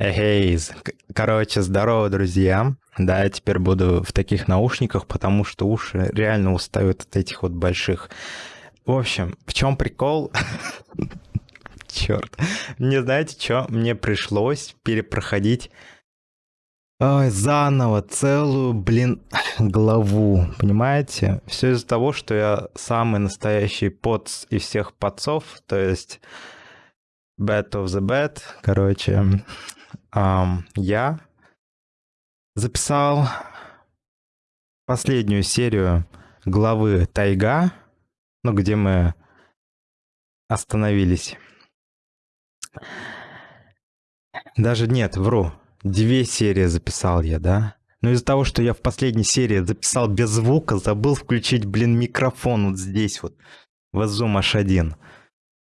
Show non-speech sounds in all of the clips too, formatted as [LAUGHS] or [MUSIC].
Эй, короче, здорово, друзья. Да, я теперь буду в таких наушниках, потому что уши реально устают от этих вот больших. В общем, в чем прикол? [LAUGHS] Черт. Мне знаете, что? Мне пришлось перепроходить Ой, заново целую, блин, [LAUGHS] главу, понимаете? Все из-за того, что я самый настоящий поц из всех подцов, то есть bad of the bad, короче, я записал последнюю серию главы Тайга, ну, где мы остановились. Даже нет, вру. Две серии записал я, да? Но из-за того, что я в последней серии записал без звука, забыл включить, блин, микрофон вот здесь вот. В Zoom H1.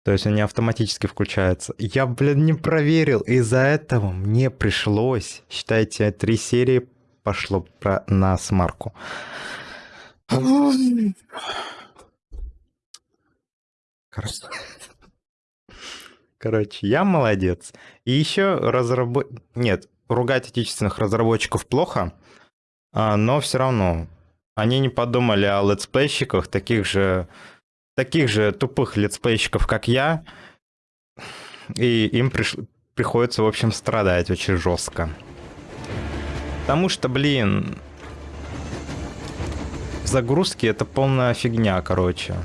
То есть они автоматически включаются. Я, блин, не проверил. Из-за этого мне пришлось, считайте, три серии пошло про, на смарку. Короче. Короче, я молодец. И еще разработ... Нет, ругать отечественных разработчиков плохо, а, но все равно они не подумали о летсплейщиках, таких же таких же тупых летсплейщиков, как я, и им приш... приходится, в общем, страдать очень жестко. Потому что, блин, загрузки это полная фигня, короче.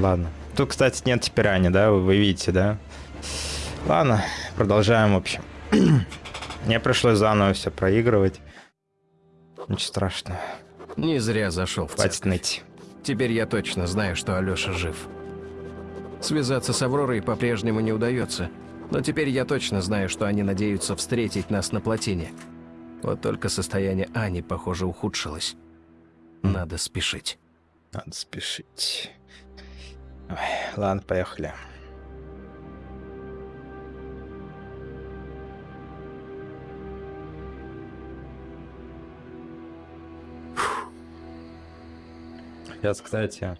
Ладно. Тут, кстати, нет теперь Ани, да? Вы видите, да? Ладно, продолжаем, в общем. [CLEARS THROAT] Мне пришлось заново все проигрывать. Ничего страшного. Не зря зашел в Хватит ныть. Теперь я точно знаю, что Алёша жив. Связаться с Авророй по-прежнему не удается, но теперь я точно знаю, что они надеются встретить нас на плотине. Вот только состояние Ани, похоже, ухудшилось. Надо спешить. Надо спешить. Ой, ладно, поехали. Сейчас, кстати,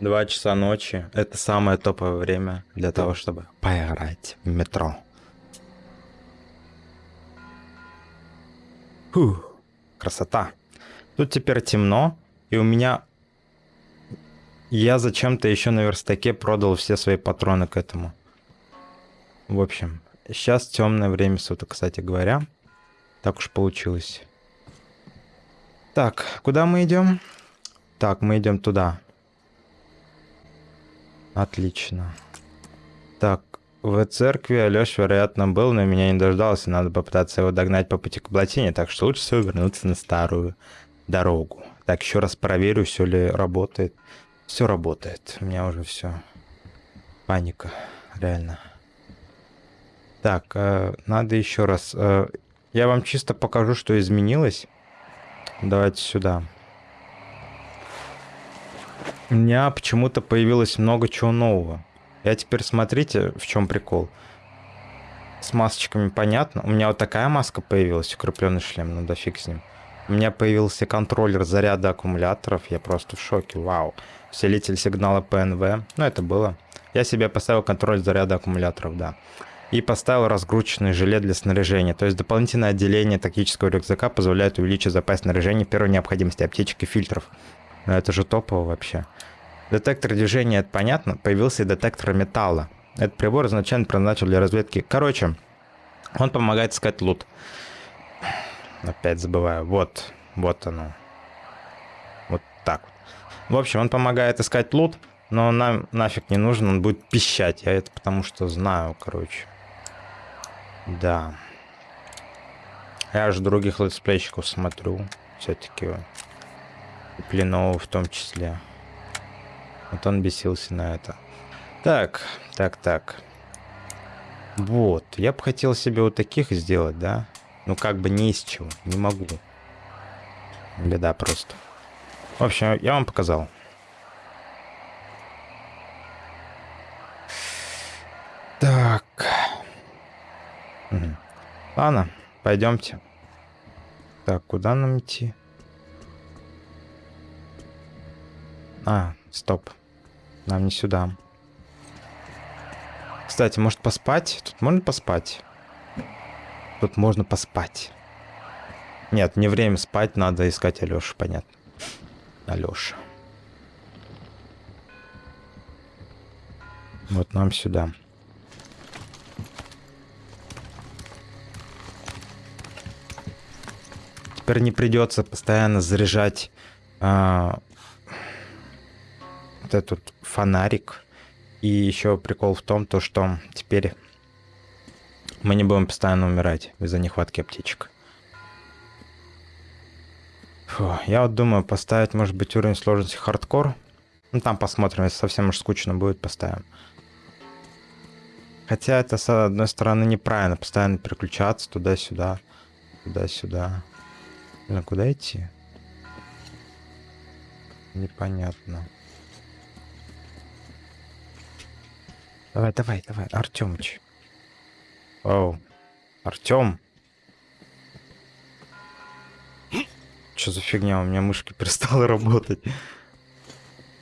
2 часа ночи. Это самое топовое время для того, чтобы поиграть в метро. Фух, красота. Тут теперь темно, и у меня... Я зачем-то еще на верстаке продал все свои патроны к этому. В общем, сейчас темное время суток, кстати говоря. Так уж получилось. Так, куда мы идем? Так, мы идем туда. Отлично. Так, в церкви Алёш, вероятно, был, но меня не дождался. Надо попытаться его догнать по пути к плотине, так что лучше всего вернуться на старую дорогу. Так, еще раз проверю, все ли работает. Все работает. У меня уже все. Паника. Реально. Так, э, надо еще раз. Э, я вам чисто покажу, что изменилось. Давайте сюда. У меня почему-то появилось много чего нового. Я теперь смотрите, в чем прикол. С масочками понятно. У меня вот такая маска появилась, укрепленный шлем, ну да фиг с ним. У меня появился контроллер заряда аккумуляторов, я просто в шоке, вау. Усилитель сигнала ПНВ, ну это было. Я себе поставил контроль заряда аккумуляторов, да. И поставил разгрузочный жилет для снаряжения. То есть дополнительное отделение тактического рюкзака позволяет увеличить запас снаряжения первой необходимости аптечек и фильтров. Но это же топово вообще. Детектор движения, это понятно. Появился и детектор металла. Этот прибор изначально предназначен для разведки. Короче, он помогает искать лут. Опять забываю. Вот, вот оно. Вот так. В общем, он помогает искать лут, но нам нафиг не нужен, он будет пищать. Я это потому что знаю, короче. Да. Я же других летсплейщиков смотрю. Все-таки Пленового в том числе. Вот он бесился на это. Так, так, так. Вот, я бы хотел себе вот таких сделать, да? Ну, как бы не из чего, не могу. Беда просто. В общем, я вам показал. Так. Угу. Ладно, пойдемте. Так, куда нам идти? А, стоп. Нам не сюда. Кстати, может поспать? Тут можно поспать? Тут можно поспать. Нет, не время спать, надо искать Алёшу, понятно. Алёша. Вот нам сюда. Теперь не придется постоянно заряжать а, вот этот фонарик. И еще прикол в том, то, что теперь мы не будем постоянно умирать из-за нехватки аптечек. Фу, я вот думаю поставить, может быть, уровень сложности хардкор. Ну, там посмотрим, если совсем уж скучно будет, поставим. Хотя это, с одной стороны, неправильно. Постоянно переключаться туда-сюда, туда-сюда. Блин, куда идти? Непонятно. Давай, давай, давай, Артемыч. Оу. Артем. Что за фигня? У меня мышки [LAUGHS] перестала работать.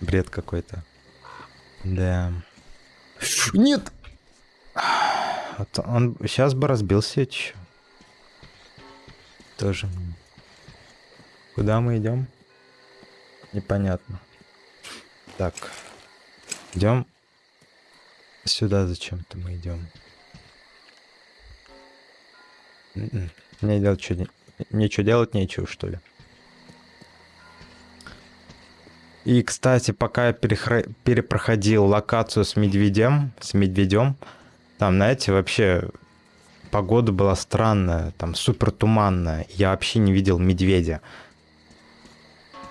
Бред какой-то. Да. Нет! Вот он сейчас бы разбился еще. Тоже. Куда мы идем? Непонятно. Так. Идем. Сюда зачем-то мы идем. М-м. Мне делать что Нечего делать, нечего, что ли. И, кстати, пока я перехра... перепроходил локацию с медведем, с медведем, там, знаете, вообще погода была странная, там супер туманная. Я вообще не видел медведя.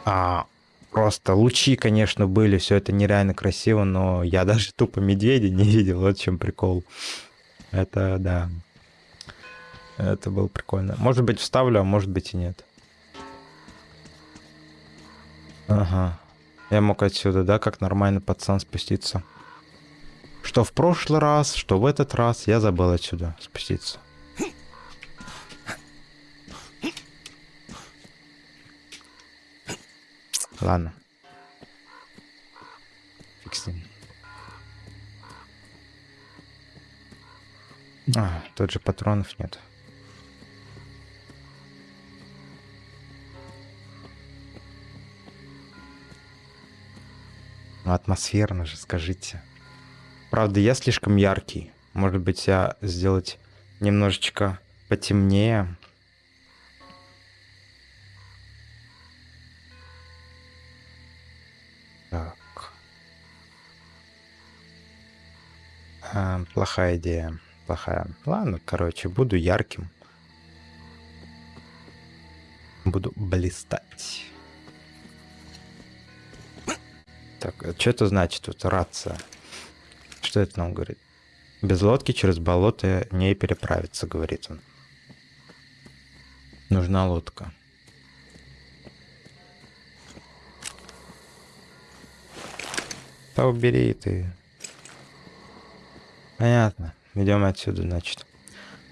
А, просто лучи, конечно, были, все это нереально красиво, но я даже [LAUGHS] тупо медведя не видел, вот в чем прикол. Это, да. Это было прикольно. Может быть, вставлю, а может быть и нет. Ага. Я мог отсюда, да, как нормальный пацан спуститься. Что в прошлый раз, что в этот раз, я забыл отсюда спуститься. Ладно. Фиг с ним. А, тут же патронов нет. Ну, атмосферно же, скажите. Правда, я слишком яркий. Может быть, я сделать немножечко потемнее. Так. А, плохая идея. Плохая. Ладно, короче, буду ярким. Буду блистать. Так, а что это значит тут рация? Что это нам говорит? Без лодки через болото не переправиться, говорит он. Нужна лодка. Да убери ты. Понятно. Идем отсюда, значит.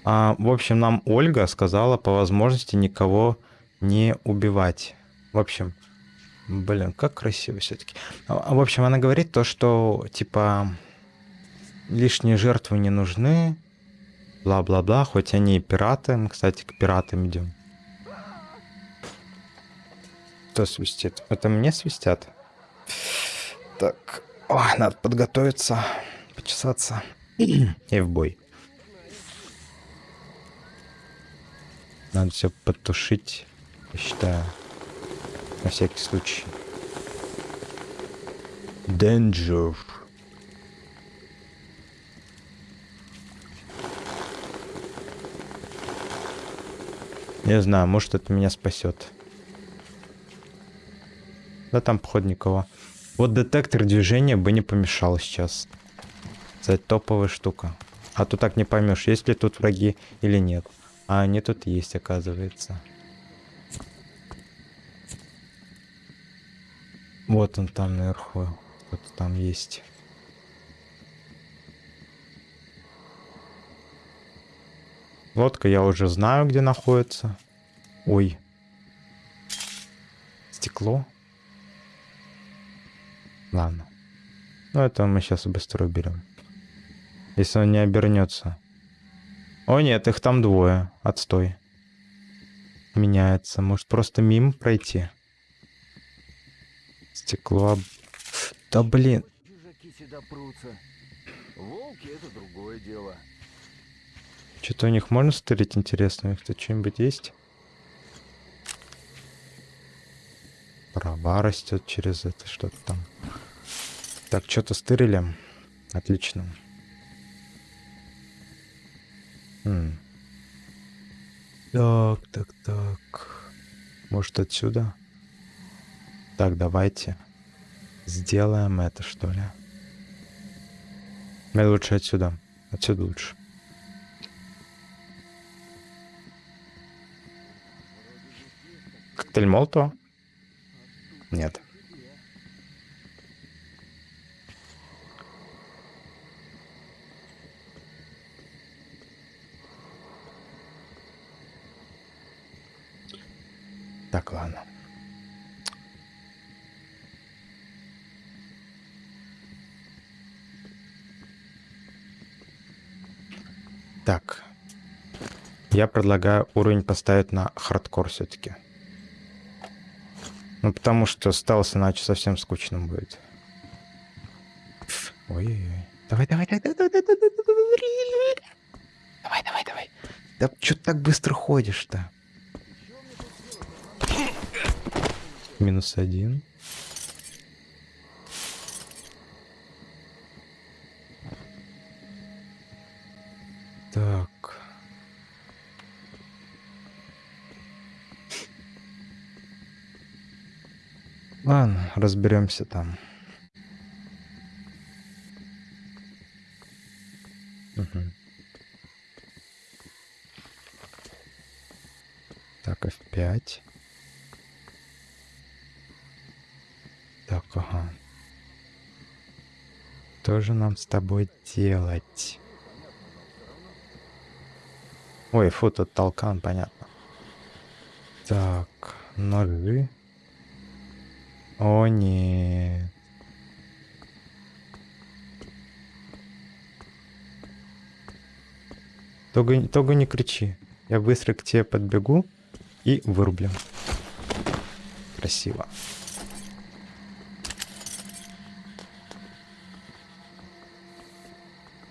А, в общем, нам Ольга сказала по возможности никого не убивать. В общем, блин, как красиво все-таки. А, в общем, она говорит то, что типа лишние жертвы не нужны, бла-бла-бла, хоть они и пираты. Мы, кстати, к пиратам идем. Кто свистит? Это мне свистят? Так, О, надо подготовиться, почесаться [CLEARS THROAT] и в бой. Надо все потушить, я считаю, на всякий случай. Danger. Не знаю, может это меня спасет. Да там, походу, никого. Вот детектор движения бы не помешал сейчас. Это топовая штука. А то так не поймешь, есть ли тут враги или нет. А они тут есть, оказывается. Вот он там наверху. Кто-то там есть. Лодка я уже знаю, где находится. Ой. Стекло. Ладно. Ну, это мы сейчас быстро уберем. Если он не обернется. О нет, их там двое. Отстой. Меняется. Может просто мимо пройти? Стекло... об- Да блин. Чужаки сюда прутся. Волки — это другое дело. Что-то у них можно стырить интересно? У них тут что-нибудь есть? Трава растет через это, что-то там. Так, что-то стырили. Отлично. М. Так, так, так. Может отсюда? Так, давайте. Сделаем это, что ли. Мне лучше отсюда. Отсюда лучше. Коктейль Молотова? Нет. Так, ладно. Так. Я предлагаю уровень поставить на хардкор все-таки. Ну, потому что стелс иначе совсем скучным будет. Ой-ой-ой. Давай, давай, давай, давай, давай, давай. Давай, давай, давай. Да что ты так быстро ходишь-то? Минус один. Так. Ладно, разберемся там. Мгм. Так, F5. Так, ага. Что же нам с тобой делать? Ой, фу, тут толкан, понятно. Так, ножи. О, нет. Только, только не кричи. Я быстро к тебе подбегу и вырублю. Красиво.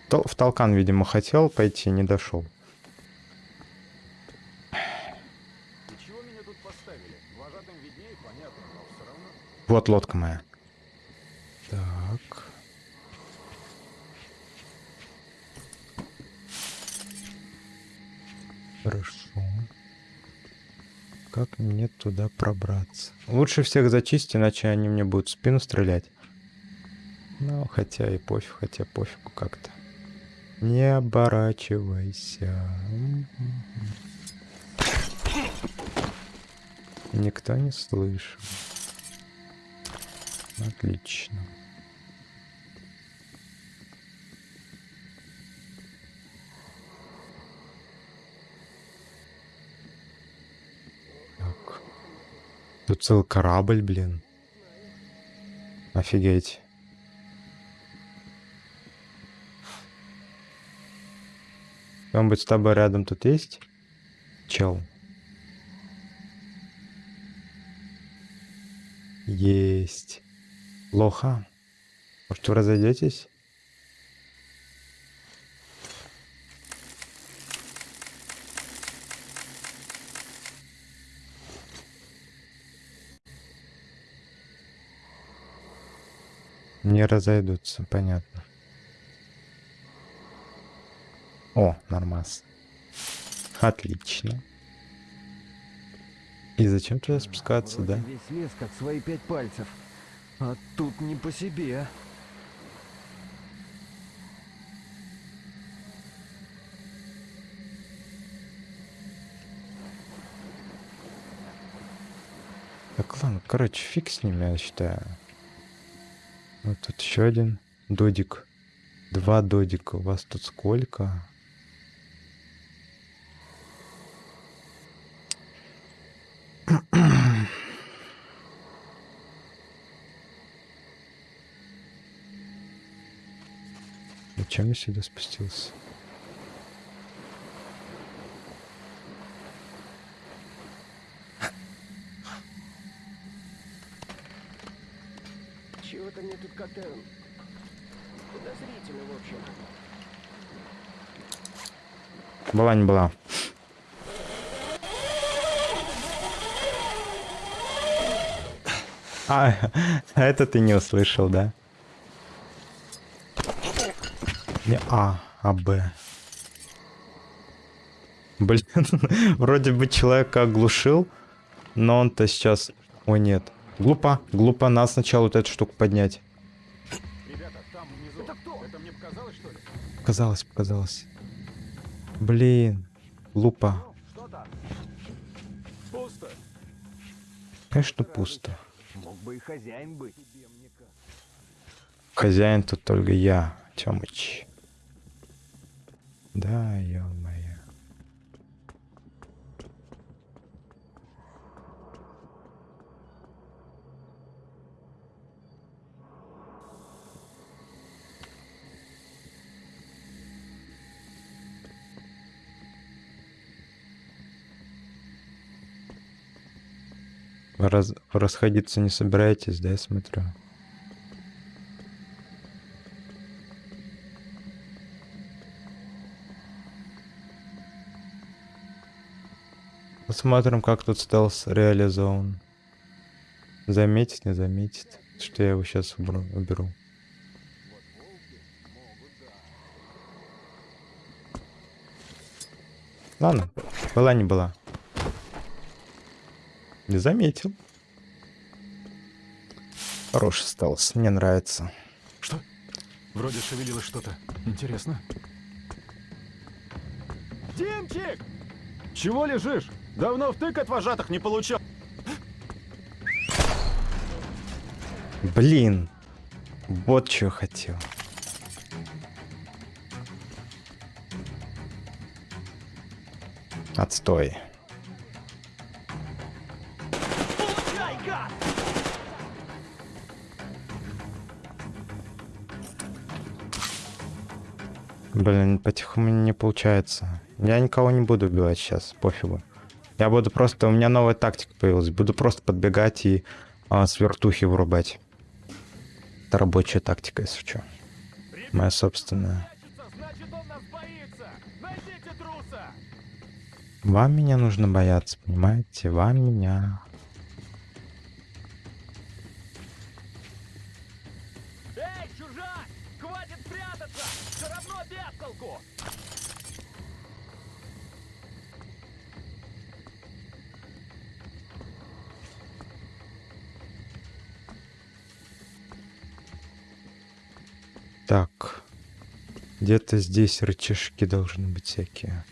В толкан, видимо, хотел пойти, не дошел. И чего меня тут поставили? Вожатым виднее, понятно, но все равно. Вот лодка моя. Так. Хорошо. Как мне туда пробраться? Лучше всех зачистить, иначе они мне будут в спину стрелять. Ну, хотя и пофиг, хотя пофигу как-то. Не оборачивайся. Никто не слышал. Отлично. Так. Тут целый корабль, блин. Офигеть. Кто-нибудь с тобой рядом тут есть? Чел. Есть. Плохо. Может, вы разойдетесь? Не разойдутся, понятно. О, нормас. Отлично. И зачем туда спускаться, да? Весь лес как свои пять пальцев. А тут не по себе. Так, ладно, короче, фиг с ними, я считаю. Вот тут еще один додик. Два додика. У вас тут сколько? Зачем я сюда спустился? Чего-то мне тут как-то подозрительно, в общем. Была не была. А, [LAUGHS] это ты не услышал, да? Не А, а Б. Блин, [LAUGHS] вроде бы человека оглушил, но он-то сейчас... Ой, нет. Глупо, глупо. Надо сначала вот эту штуку поднять. Ребята, там внизу. Это кто? Это мне показалось, что ли? Показалось, показалось. Блин, глупо. Там? Пусто. Конечно, пусто. Мог бы и хозяин быть. Хозяин тут только я, Тёмыч. Да, ё-моё. Раз- расходиться не собираетесь, да, я смотрю? Посмотрим, как тут стелс реализован. Заметит, не заметит, что я его сейчас уберу. уберу. Ладно, была не была. Не заметил. Хороший стелс, мне нравится. Что? Вроде шевелилось что-то. Интересно. Димчик! Чего лежишь? Давно втык от вожатых не получал. Блин, вот что хотел. Отстой. Блин, по-тихому не получается. Я никого не буду убивать сейчас, пофигу. Я буду просто... У меня новая тактика появилась. Буду просто подбегать и а, с вертухи вырубать. Это рабочая тактика, если что. Моя собственная. Вам меня нужно бояться, понимаете? Вам меня. Так. Где-то здесь рычажки должны быть всякие.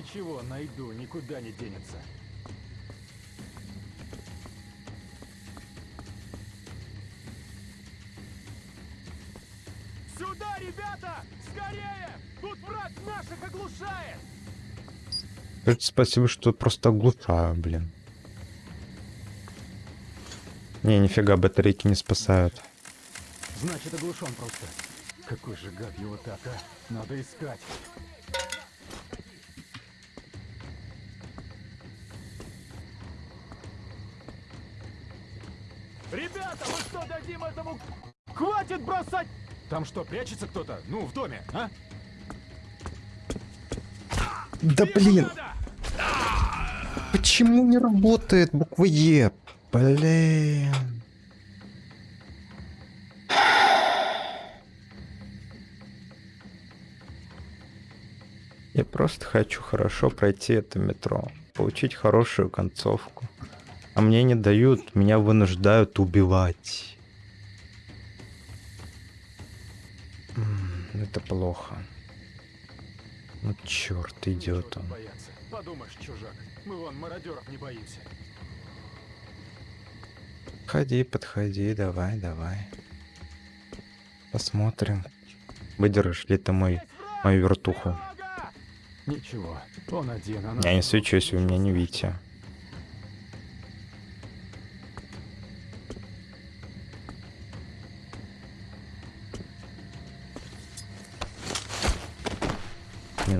Ничего, найду, никуда не денется. Сюда, ребята! Скорее! Тут враг наших оглушает! Скажите спасибо, что просто оглушаю, блин. Не, нифига, батарейки не спасают. Значит, оглушен просто. Какой же гад его так, а? Надо искать. Что дадим этому? Хватит бросать! Там что, прячется кто-то? Ну, в доме, а? Да блин, почему не работает буква Е? Блин. Я просто хочу хорошо пройти это метро, получить хорошую концовку. А мне не дают, меня вынуждают убивать. Это плохо. Ну черт, идет он. Подумаешь, чужак, мы вон мародеров не боимся. Подходи, подходи, давай, давай. Посмотрим, Выдержишь ли ты мой, мою вертуху? Ничего, он один, она... Я не свечусь, вы меня не видите.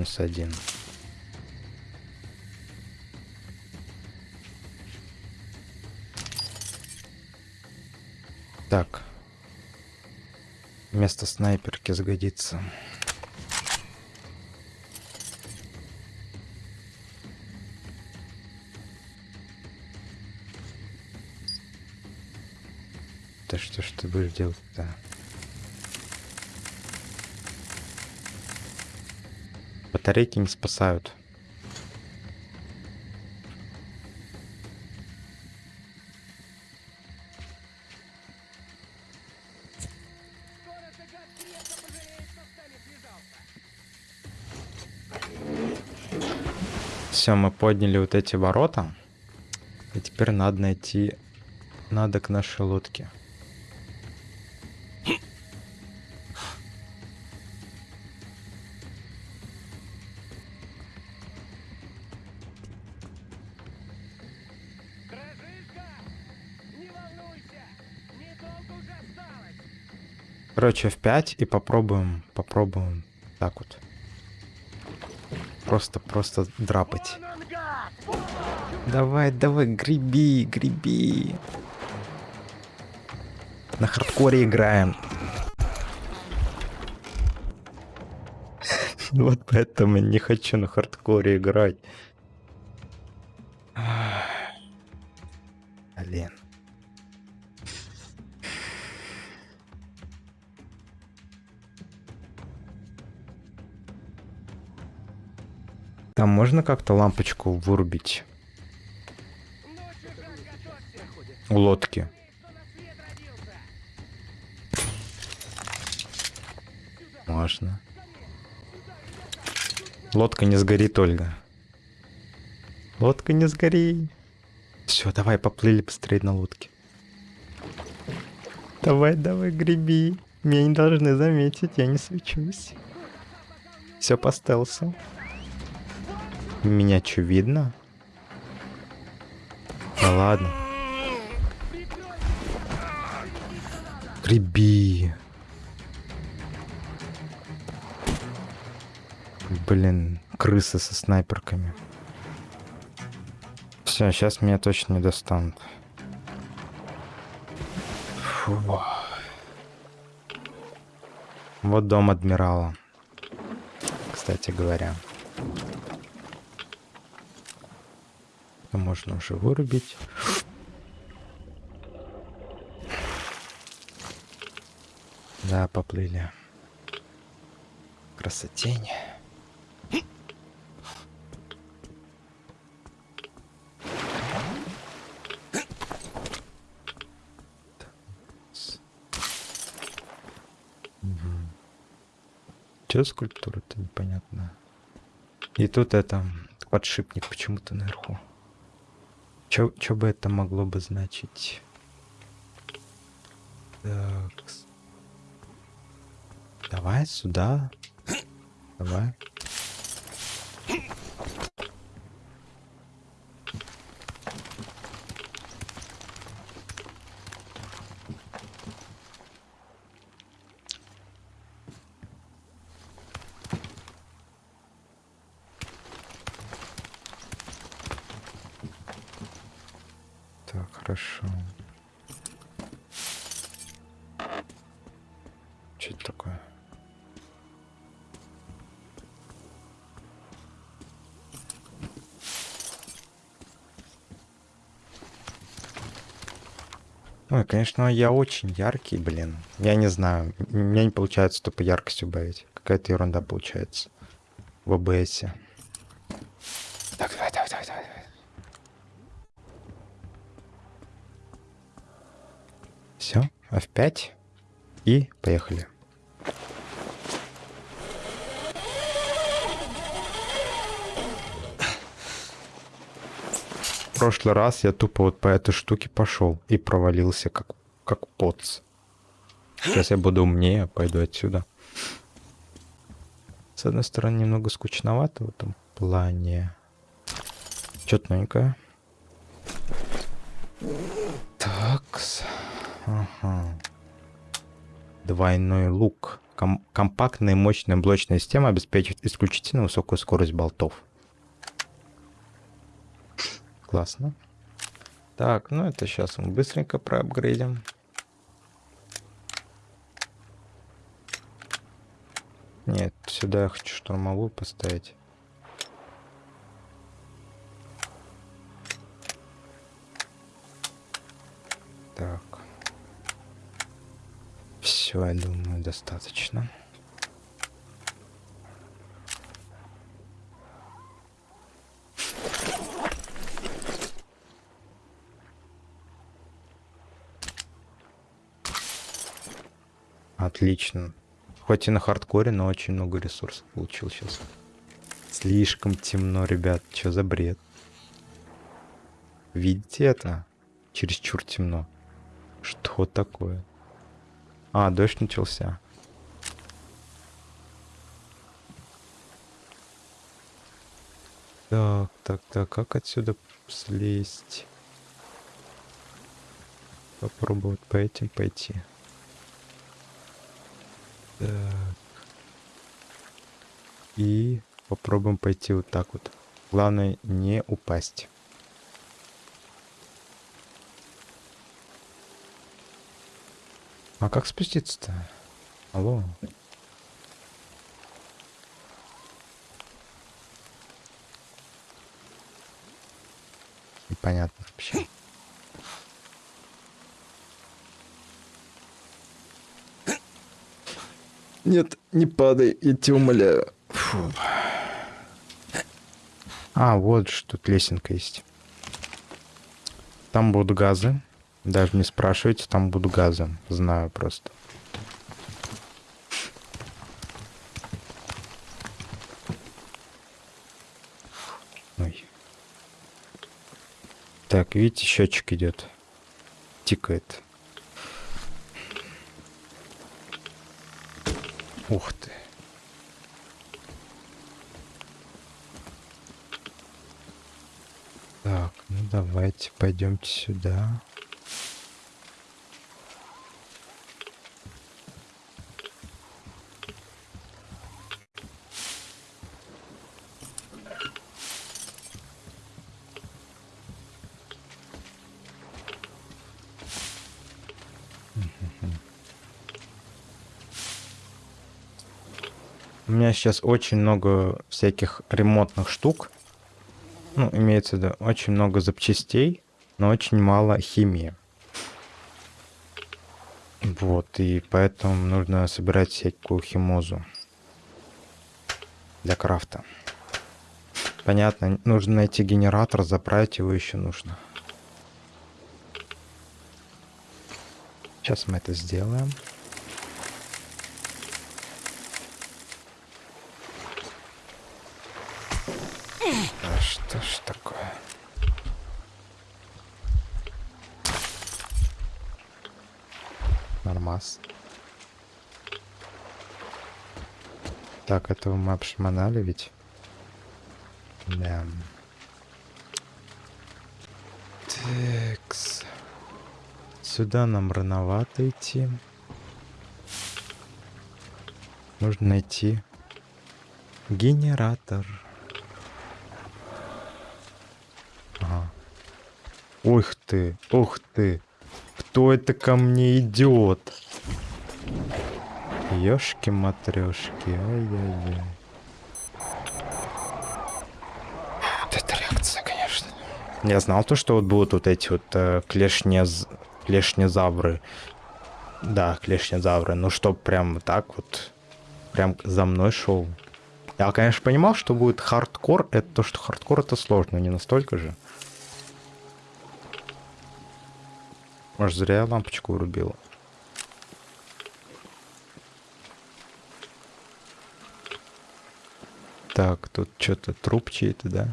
Минус один. Так. Вместо снайперки сгодится. Да что ж ты будешь делать-то? Батарейки не спасают. Все, мы подняли вот эти ворота. И теперь надо найти... Надо к нашей лодке. Короче, в 5 и попробуем, попробуем так вот. Просто, просто драпать. Давай, давай, греби, греби. На хардкоре играем. [LAUGHS] Вот поэтому не хочу на хардкоре играть. Там можно как-то лампочку вырубить у лодки? Можно. Лодка не сгорит, Ольга. Лодка не сгори. Все, давай, поплыли быстрее на лодке. Давай, давай, греби. Меня не должны заметить, я не свечусь. Все по стелсу. Меня что, видно? Да ладно. Греби. Блин, крысы со снайперками. Все, сейчас меня точно не достанут. Фу. Вот дом адмирала. Кстати говоря. Можно уже вырубить. Да, поплыли. Красотень. Че скульптура-то непонятно. И тут это подшипник почему-то наверху. Чё бы это могло бы значить? Так. Давай сюда. Давай. Конечно, я очень яркий, блин. Я не знаю, у меня не получается тупо яркость убавить. Какая-то ерунда получается в ОБС. Так, давай, давай, давай, давай. Все, F5 и поехали. В прошлый раз я тупо вот по этой штуке пошел и провалился как, как поц. Сейчас я буду умнее, пойду отсюда. С одной стороны, немного скучновато в этом плане. Что-то новенькое. Такс. Ага. Двойной лук. Ком- компактная и мощная блочная система обеспечивает исключительно высокую скорость болтов. Классно. Так, ну это сейчас мы быстренько проапгрейдим. Нет, сюда я хочу штурмовую поставить. Так. Все, я думаю, достаточно. Отлично. Хоть и на хардкоре, но очень много ресурсов получил сейчас. Слишком темно, ребят. Что за бред? Видите это? Чересчур темно. Что такое? А, дождь начался. Так, так, так, как отсюда слезть? Попробовать по этим пойти. Так. И попробуем пойти вот так вот. Главное не упасть. А как спуститься-то? Алло. Непонятно вообще. Нет, не падай, я тебя умоляю. Фу. А, вот что тут лесенка есть. Там будут газы. Даже не спрашивайте, там будут газы. Знаю просто. Ой. Так, видите, счетчик идет. Тикает. Ух ты. Так, ну давайте пойдемте сюда. У меня сейчас очень много всяких ремонтных штук. Ну, имеется в виду, очень много запчастей, но очень мало химии. Вот, и поэтому нужно собирать всякую химозу для крафта. Понятно, нужно найти генератор, заправить его еще нужно. Сейчас мы это сделаем. Да что ж такое? Нормас. Так, этого мы обшмонали ведь? Да. Текс. Сюда нам рановато идти. Нужно найти генератор. Ага. Ух ты, ух ты. Кто это ко мне идет? Ёшки-матрёшки, ай-яй-яй. Вот это реакция, конечно. Я знал то, что вот будут вот эти вот э, клешнез... клешнезавры. Да, клешнезавры. Ну, чтоб прям так вот, прям за мной шел. Я, конечно, понимал, что будет хардкор. Это то, что хардкор это сложно, не настолько же. Может, зря я лампочку врубила. Так, тут что-то труп чей-то, да?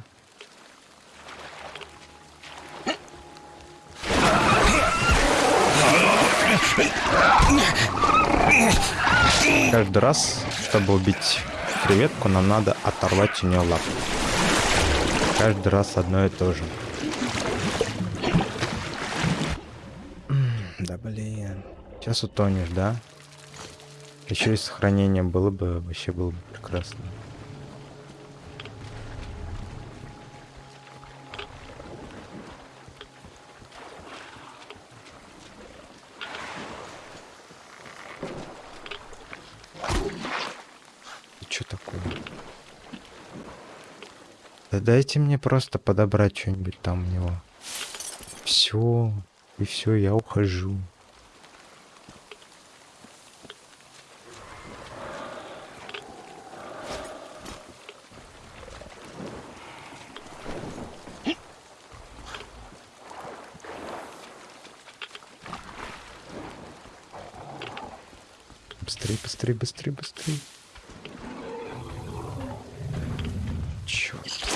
Каждый раз, чтобы убить креветку, нам надо оторвать у нее лапу. Каждый раз одно и то же. Да блин. Сейчас утонешь, да? Еще и сохранение было бы, вообще было бы прекрасно. Что такое? Да дайте мне просто подобрать что-нибудь там у него. Все. И все, я ухожу. Быстрей, быстрей, быстрей, быстрей. Черт.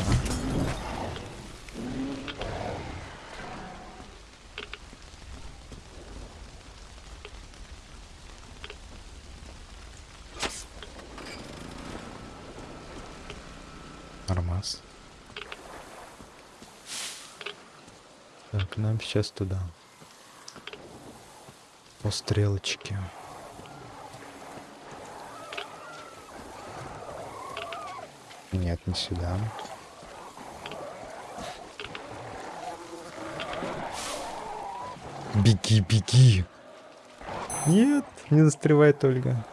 Нормас. Так, нам сейчас туда. По стрелочке. Нет, не сюда. Беги, беги. Нет, не застревает Ольга.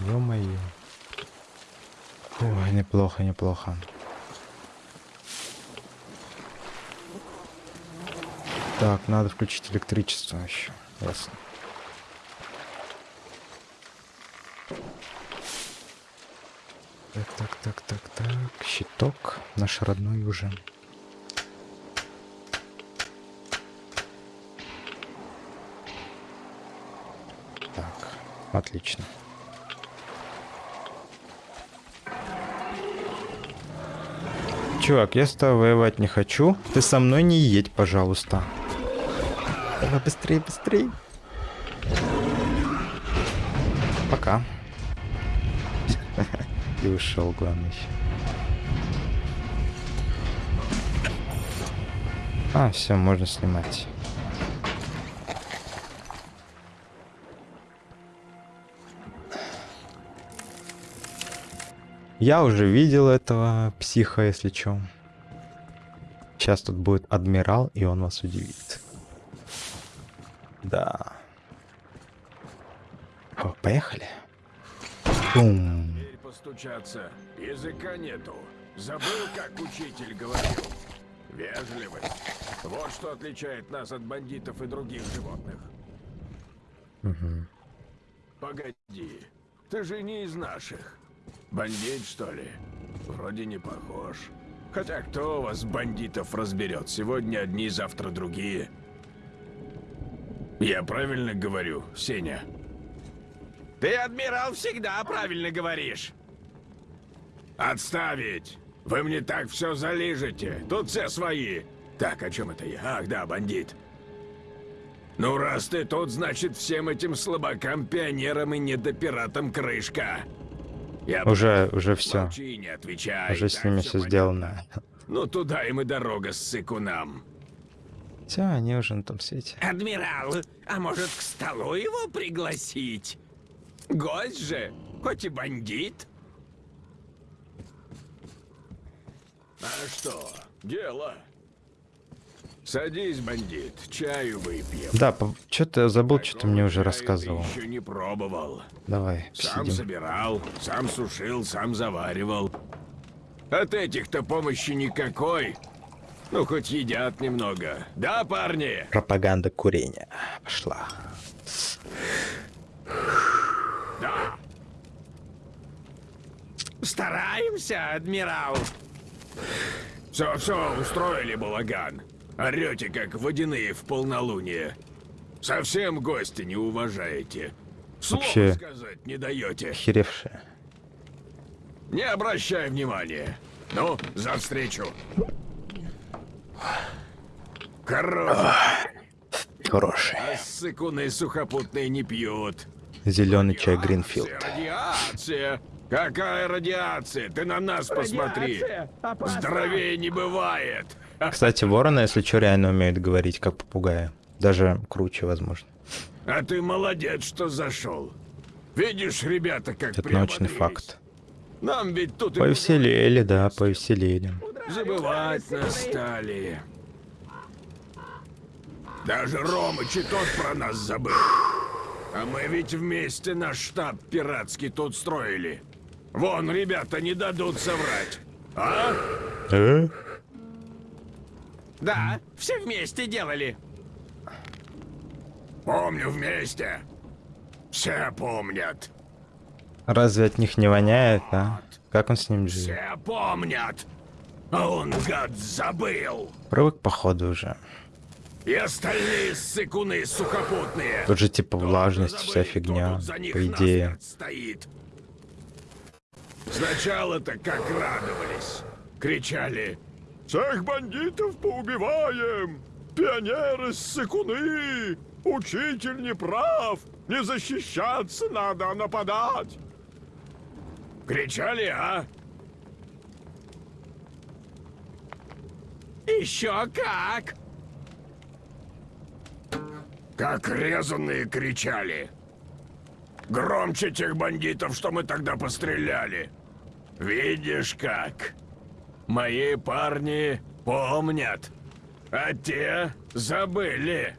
Ё-моё. Ой, неплохо, неплохо. Так, надо включить электричество еще. Ясно. Так, так, так, так, так. Щиток наш родной уже. Так, отлично. Чувак, я с тобой воевать не хочу. Ты со мной не едь, пожалуйста. Давай быстрее, быстрее. Пока. [LAUGHS] И ушел, главное еще. А, все, можно снимать. Я уже видел этого психа, если чё. Сейчас тут будет адмирал, и он вас удивит. Да. О, поехали. Бум. Теперь постучаться. Языка нету. Забыл, как учитель говорил. Вежливость. Вот что отличает нас от бандитов и других животных. Мгм. Погоди. Ты же не из наших. Бандит, что ли? Вроде не похож. Хотя кто у вас бандитов разберет? Сегодня одни, завтра другие. Я правильно говорю, Сеня? Ты, адмирал, всегда правильно говоришь. Отставить! Вы мне так все залижете. Тут все свои. Так, о чем это я? Ах, да, бандит. Ну, раз ты тут, значит, всем этим слабакам, пионерам и недопиратам крышка. Я Уже, уже все. Молчи, не отвечай. Уже с ними все понятно. сделано. Ну, туда им и дорога с сыкунам. Все, они уже на том свете. Адмирал, а может к столу его пригласить? Гость же, хоть и бандит. А что, дело? Садись, бандит, чаю выпьем. Да, что-то я забыл, что ты мне уже рассказывал. Еще не пробовал. Давай, Сам посидим. собирал, сам сушил, сам заваривал. От этих-то помощи никакой. Ну, хоть едят немного. Да, парни? Пропаганда курения пошла. Да. Стараемся, адмирал. Все, все, устроили балаган. Орете, как водяные в полнолуние. Совсем гости не уважаете. Слова Вообще- сказать не даете. Охеревшая. Не обращай внимания. Ну, за встречу. Хорош. Хороший. А ссыкуны сухопутные не пьют. Зеленый чай Гринфилд. Радиация! Какая радиация? Ты на нас посмотри. Радиация! Опасно! Здоровее не бывает. Кстати, вороны, если что, реально умеют говорить, как попугаи. Даже круче, возможно. А ты молодец, что зашел. Видишь, ребята, как Это научный факт. Нам ведь тут и Повеселели, да, повеселели. забывать нас стали. Даже Ромыч и тот про нас забыл. А мы ведь вместе наш штаб пиратский тут строили. Вон, ребята не дадут соврать. А? Да, все вместе делали. Помню вместе. Все помнят. Разве от них не воняет, а? Как он с ним живет? Все помнят. А он, гад, забыл. Привык, походу, уже. И остальные ссыкуны сухопутные. Тут же типа влажность, вся забыли, кто фигня, по идее. стоит. Сначала-то как радовались. Кричали. Всех бандитов поубиваем! Пионеры ссыкуны! Учитель не прав! Не защищаться надо, а нападать! Кричали, а? Еще как! Как резанные кричали. Громче тех бандитов, что мы тогда постреляли. Видишь как? Мои парни помнят, а те забыли.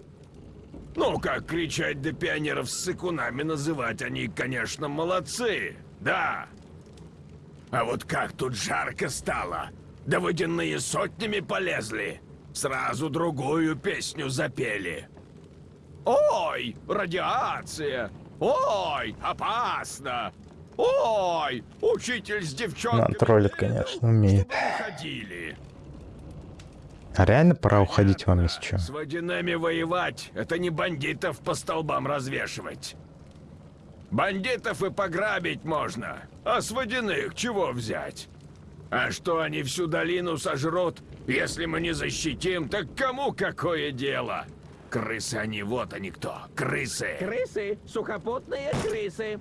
Ну, как кричать до пионеров с сыкунами называть, они, конечно, молодцы, да. А вот как тут жарко стало, да водяные сотнями полезли. Сразу другую песню запели. Ой, радиация! Ой, опасно! Ой, учитель с девчонками... Ну, троллит, конечно, умеет. уходили. А реально пора уходить вам, если что. С водяными воевать — это не бандитов по столбам развешивать. Бандитов и пограбить можно, а с водяных чего взять? А что они всю долину сожрут, если мы не защитим, так кому какое дело? Крысы они, вот они кто, крысы. Крысы! Сухопутные крысы!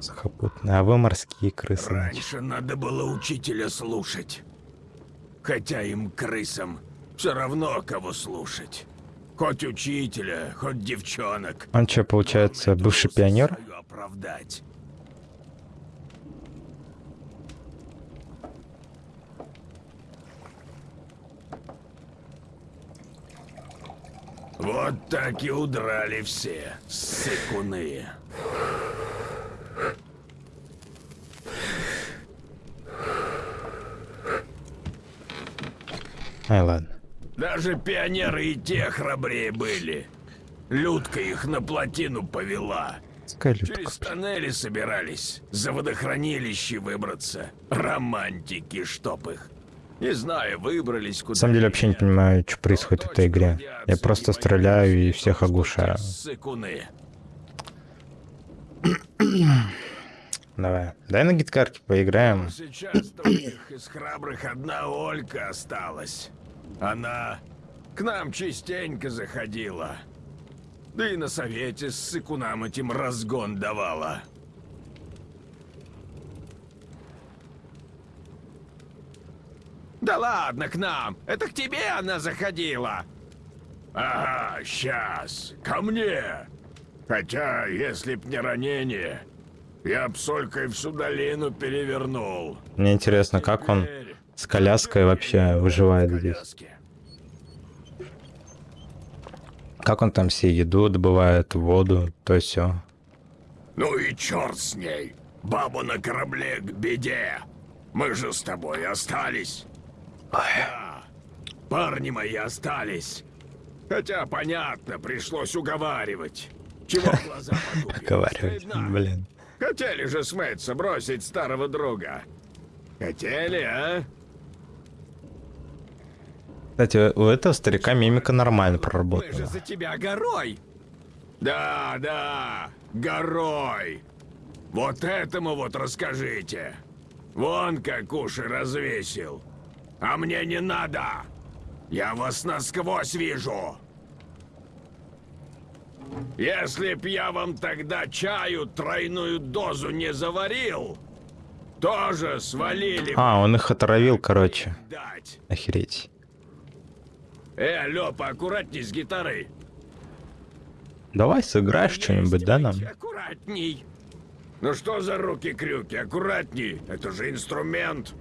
Сухопутные, а вы морские крысы. Раньше надо было учителя слушать. Хотя им, крысам, все равно кого слушать. Хоть учителя, хоть девчонок. Он что, получается, Главное, бывший пионер? оправдать. Вот так и удрали все, сыкуны. Ай, ладно. Даже пионеры и те храбрее были. Людка их на плотину повела. Пускай Через тоннели собирались, за водохранилище выбраться. Романтики, чтоб их. Не знаю, выбрались куда На самом деле вообще не понимаю, что происходит в этой игре. Я просто стреляю и всех оглушаю. Сыкуны. [CLEARS THROAT] Давай. Дай на гитарке поиграем. Сейчас у них из храбрых одна Олька осталась. Она к нам частенько заходила. Да и на совете с сыкунам этим разгон давала. Да ладно, к нам! Это к тебе она заходила! Ага, сейчас. Ко мне. Хотя, если б не ранение, я б с Олькой всю долину перевернул. Мне интересно, как он с коляской вообще выживает здесь. Как он там себе еду добывает, воду, то все. Ну и черт с ней. Бабу на корабле к беде. Мы же с тобой остались. Да, парни мои остались. Хотя, понятно, пришлось уговаривать. Чего глаза Стыдно. блин. Хотели же смыться, бросить старого друга. Хотели, а? Кстати, у этого старика мимика нормально Мы же проработана. за тебя горой! Да, да, горой. Вот этому вот расскажите. Вон как уши развесил. А мне не надо. Я вас насквозь вижу. Если б я вам тогда чаю тройную дозу не заварил, тоже свалили бы А, он их отравил, короче. дать. Охереть. Э, алло, поаккуратней с гитарой. Давай сыграешь что-нибудь, да, нам? Аккуратней. Ну что за руки-крюки? Аккуратней. Это же инструмент.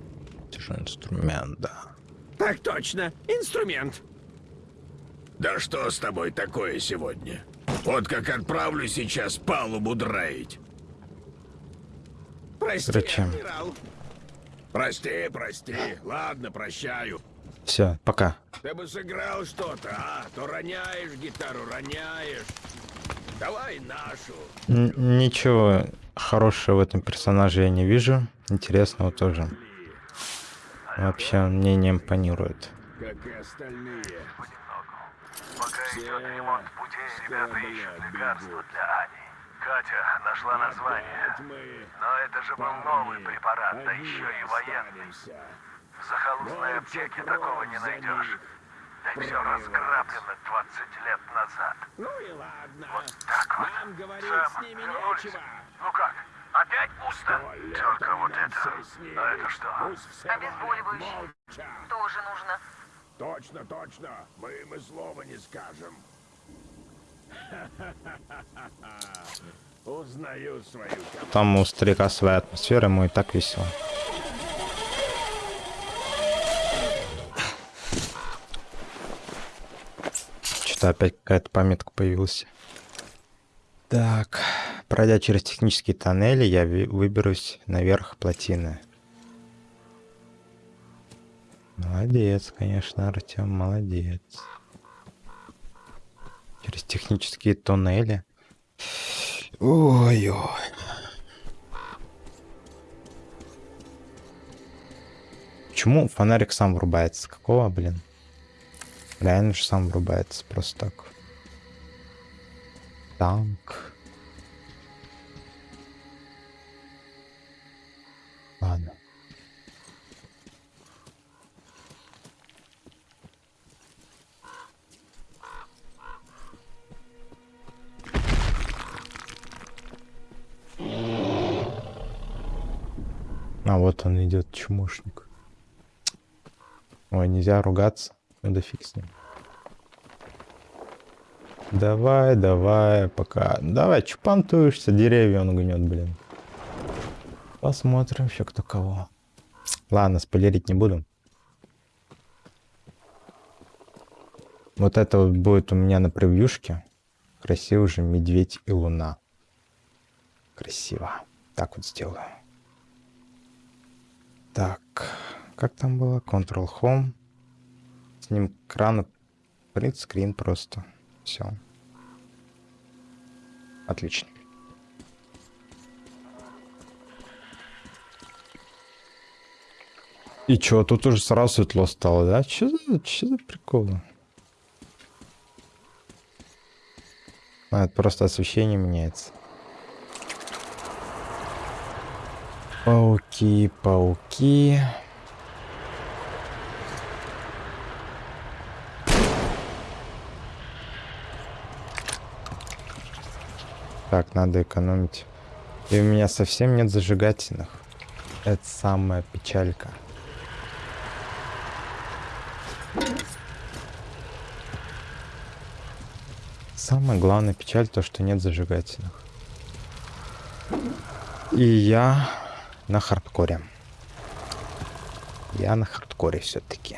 Это же инструмент, да. Так точно, инструмент. Да что с тобой такое сегодня? Вот как отправлю сейчас палубу драить. Прости, Короче. адмирал. Прости, прости. Ладно, прощаю. Все, пока. Ты бы сыграл что-то, а? То роняешь гитару, роняешь. Давай нашу. Н- ничего хорошего в этом персонаже я не вижу. Интересного тоже. Вообще он мне не импонирует. Как и остальные. Идет ремонт путей, ребята ищут бегут. для Ани. Катя нашла название. Вот Но это же был новый препарат, да еще и военный. останемся. В захолустной аптеке такого не найдешь. Да все разграблено 20 лет назад. Ну и ладно. Так вот. Нам говорить Сэм, с ними вернулись. нечего. Ну как, опять пусто? Только вот это. А это что? Молча. Тоже нужно. Точно, точно. Мы им и слова не скажем. Узнаю свою. Там у старика своя атмосфера, ему и так весело. Что-то опять какая-то пометка появилась. Так, пройдя через технические тоннели, я выберусь наверх плотины. Молодец, конечно, Артем, молодец. Через технические тоннели. Ой-ой. Почему фонарик сам врубается? Какого, блин? Реально же сам врубается, просто так. Танк. Ладно. А вот он идет, чмошник. Ой, нельзя ругаться. Да фиг с ним. Давай, давай, пока. Давай, чупантуешься, деревья он гнет, блин. Посмотрим еще кто кого. Ладно, спойлерить не буду. Вот это вот будет у меня на превьюшке. Красивый же медведь и луна. Красиво. Так вот сделаю. Так, как там было? Ctrl Home. С ним крана screen просто. Все. Отлично. И чё, тут уже сразу светло стало, да? Чё за, чё за приколы? А, это просто освещение меняется. Пауки, пауки. Так, надо экономить. И у меня совсем нет зажигательных. Это самая печалька. Самая главная печаль то, что нет зажигательных. И я на хардкоре. Я на хардкоре все-таки.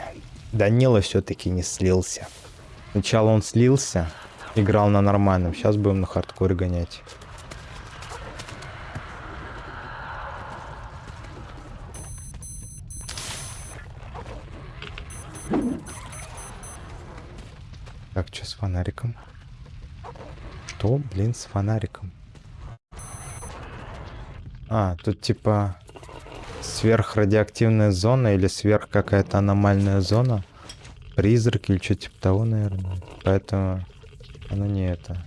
Данила все-таки не слился. Сначала он слился, играл на нормальном. Сейчас будем на хардкоре гонять. Так, что с фонариком? Что, блин, с фонариком? А, тут типа сверхрадиоактивная зона или сверх какая-то аномальная зона. Призрак или что типа того, наверное. Поэтому оно не это.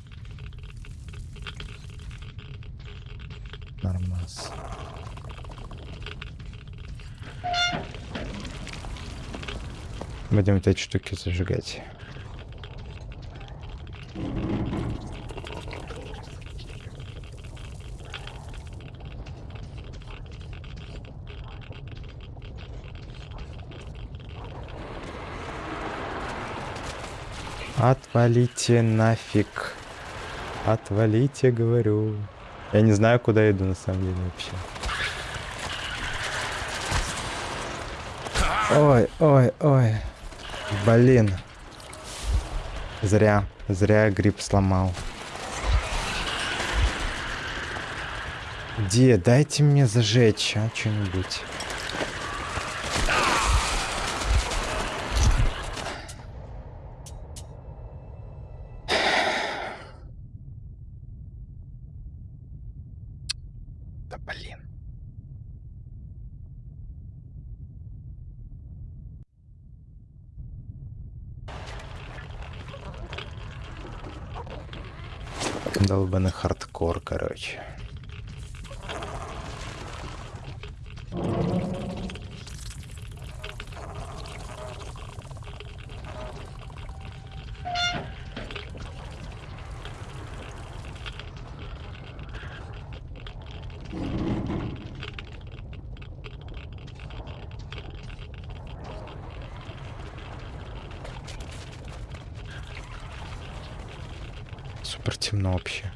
Нормас. Будем эти штуки зажигать. Отвалите нафиг. Отвалите, говорю. Я не знаю, куда иду на самом деле вообще. Ой, ой, ой. Блин. Зря. Зря гриб сломал. Где? Дайте мне зажечь, а, что-нибудь. Да блин. Долбанный хардкор, короче. Супер темно вообще.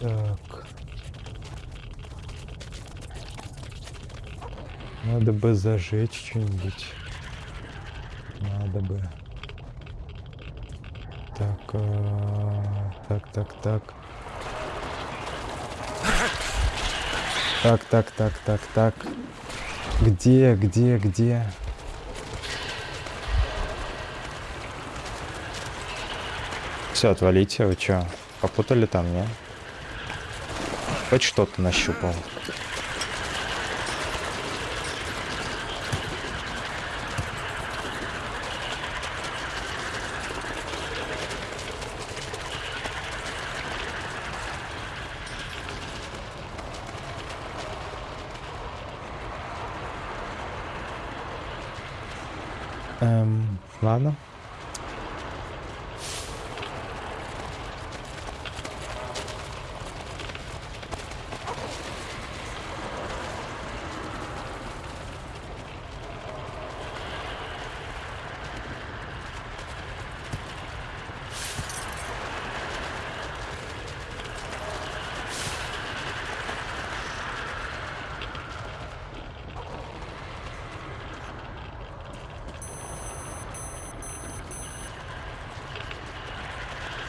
Так. Надо бы зажечь что-нибудь. Надо бы. Так, а, так, так, так. Так, так, так, так, так. Где, где, где? Все, отвалите, вы чё? Попутали там, не? Хоть что-то нащупал. Эм, ладно.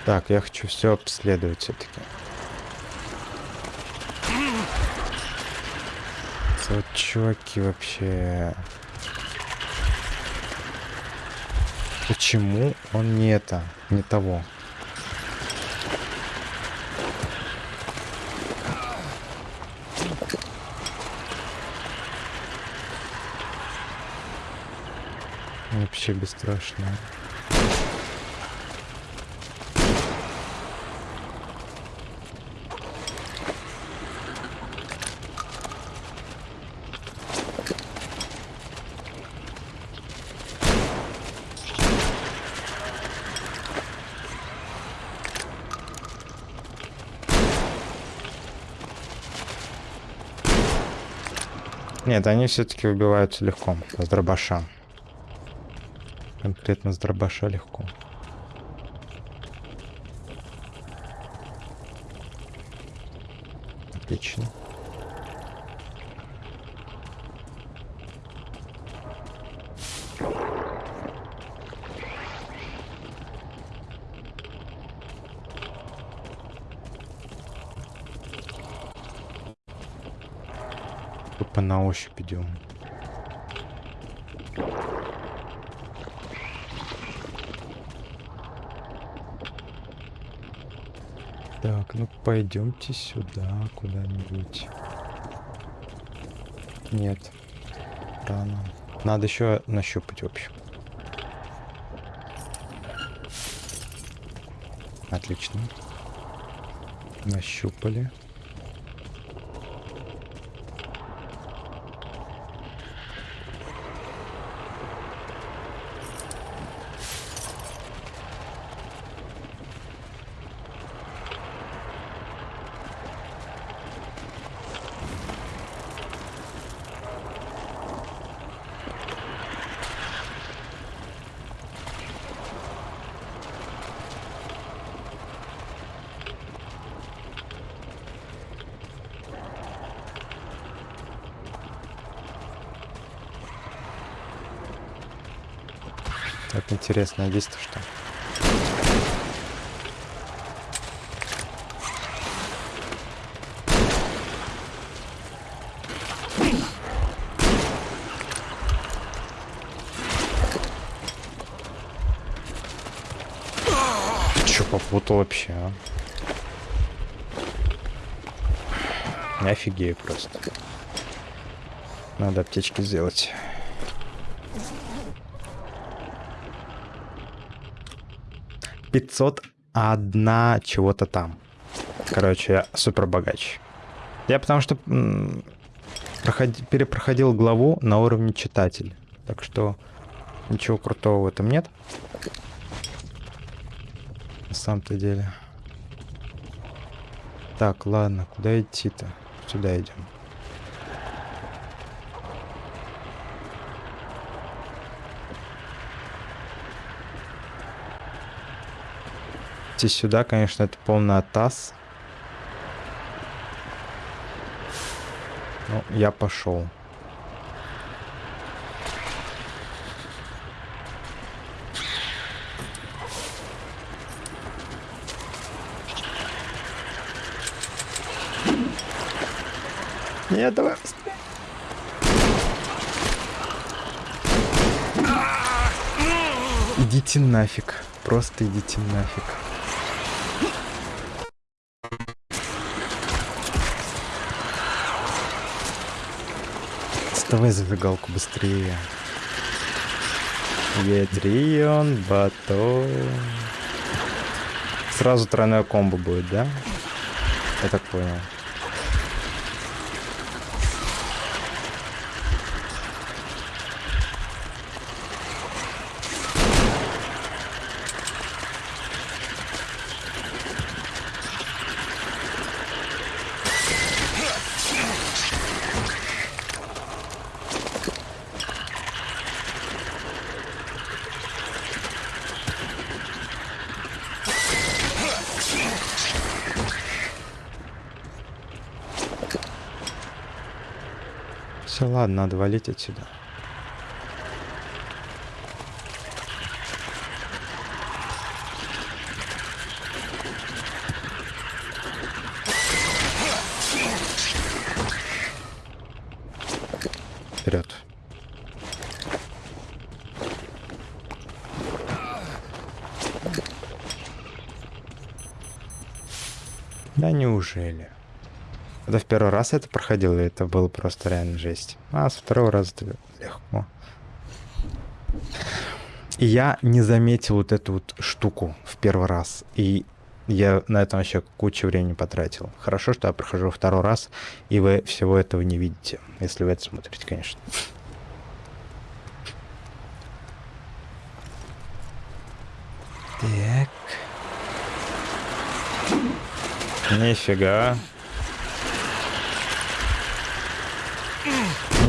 Так, я хочу все обследовать все-таки. Вот чуваки вообще... Почему он не это, не того? Вообще бесстрашно. Нет, они все-таки убиваются легко, с дробаша. Конкретно с дробаша легко. Тупо на ощупь идем. Так, ну пойдемте сюда куда-нибудь. Нет. Рано. Надо еще нащупать, в общем. Отлично. Нащупали. Так интересно, здесь-то что? Че попутал вообще, а? Офигею просто. Надо аптечки сделать. Пятьсот одна чего-то там. Короче, я супер богач. Я потому что проходи- перепроходил главу на уровне читатель. Так что ничего крутого в этом нет. На самом-то деле. Так, ладно, куда идти-то? Сюда идем. Идти сюда, конечно, это полный атас. Ну, я пошел. Нет, давай быстрее. Идите нафиг. Просто идите нафиг. Доставай зажигалку быстрее. Ядрион, батон. Сразу тройное комбо будет, да? Я так понял. Все, ладно, надо валить отсюда. Вперед. Да неужели? Это в первый раз это проходил, это было просто реально жесть? А, с второго раза легко. И я не заметил вот эту вот штуку в первый раз. И я на этом вообще кучу времени потратил. Хорошо, что я прохожу второй раз, и вы всего этого не видите. Если вы это смотрите, конечно. Так. Нифига.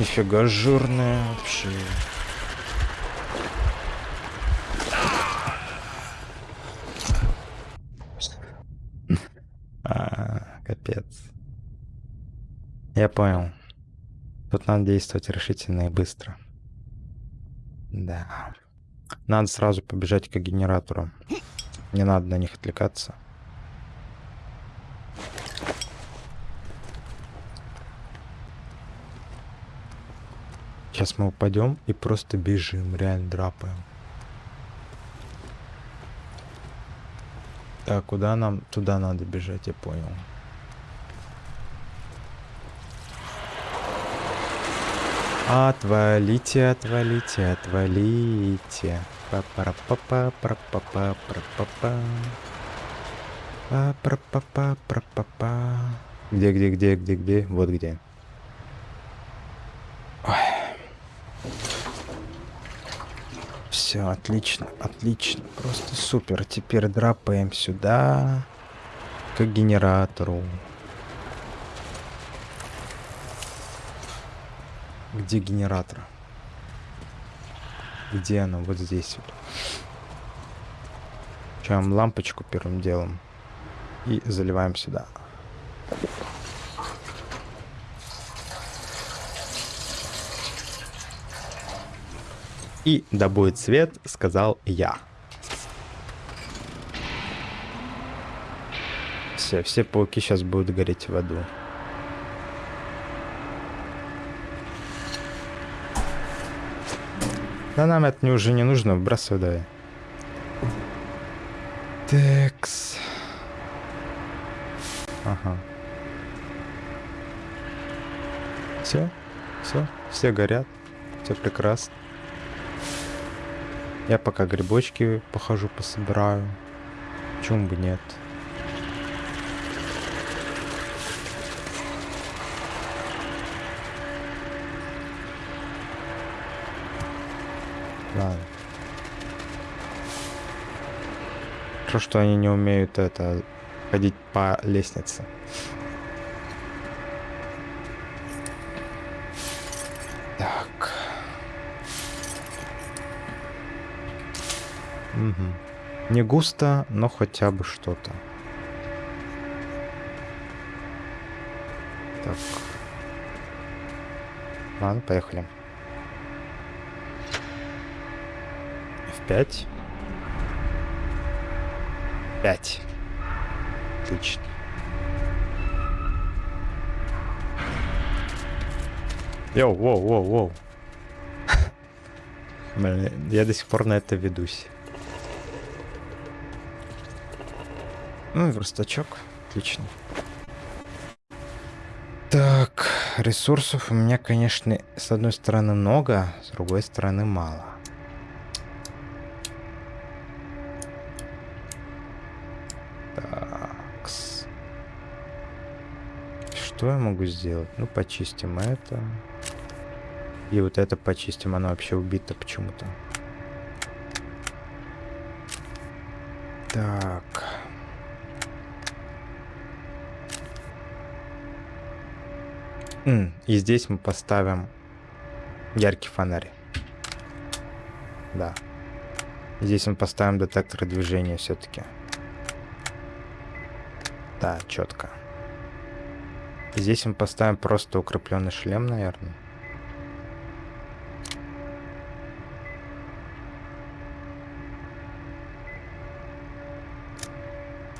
Нифига жирная вообще. А, капец. Я понял. Тут надо действовать решительно и быстро. Да. Надо сразу побежать к генератору. Не надо на них отвлекаться. Сейчас мы упадем и просто бежим, реально драпаем. Так, куда нам? Туда надо бежать, я понял. Отвалите, отвалите, отвалите. па пара па па пара па па пара па па па пара па па пара па па Где, где, где, где, где? Вот где. Все, отлично, отлично. Просто супер. Теперь драпаем сюда. К генератору. Где генератор? Где оно? Вот здесь вот. Включаем лампочку первым делом. И заливаем сюда. И да будет свет, сказал я. Все, все пауки сейчас будут гореть в аду. Да нам это не уже не нужно, выбрасывай давай. Текс. Ага. Все, все, все горят, все прекрасно. Я пока грибочки похожу, пособираю. Почему бы нет? Ладно. Хорошо, что они не умеют это ходить по лестнице. Мгм. Не густо, но хотя бы что-то. Так. Ладно, поехали. В пять. Пять. Отлично. Йоу, воу, воу, воу. [LAUGHS] Блин, я до сих пор на это ведусь. Ну, верстачок. Отлично. Так, ресурсов у меня, конечно, с одной стороны много, с другой стороны мало. Такс. Что я могу сделать? Ну, почистим это. И вот это почистим, оно вообще убито почему-то. Так. М, И здесь мы поставим яркий фонарь. Да. Здесь мы поставим детектор движения все-таки. Да, четко. Здесь мы поставим просто укрепленный шлем, наверное.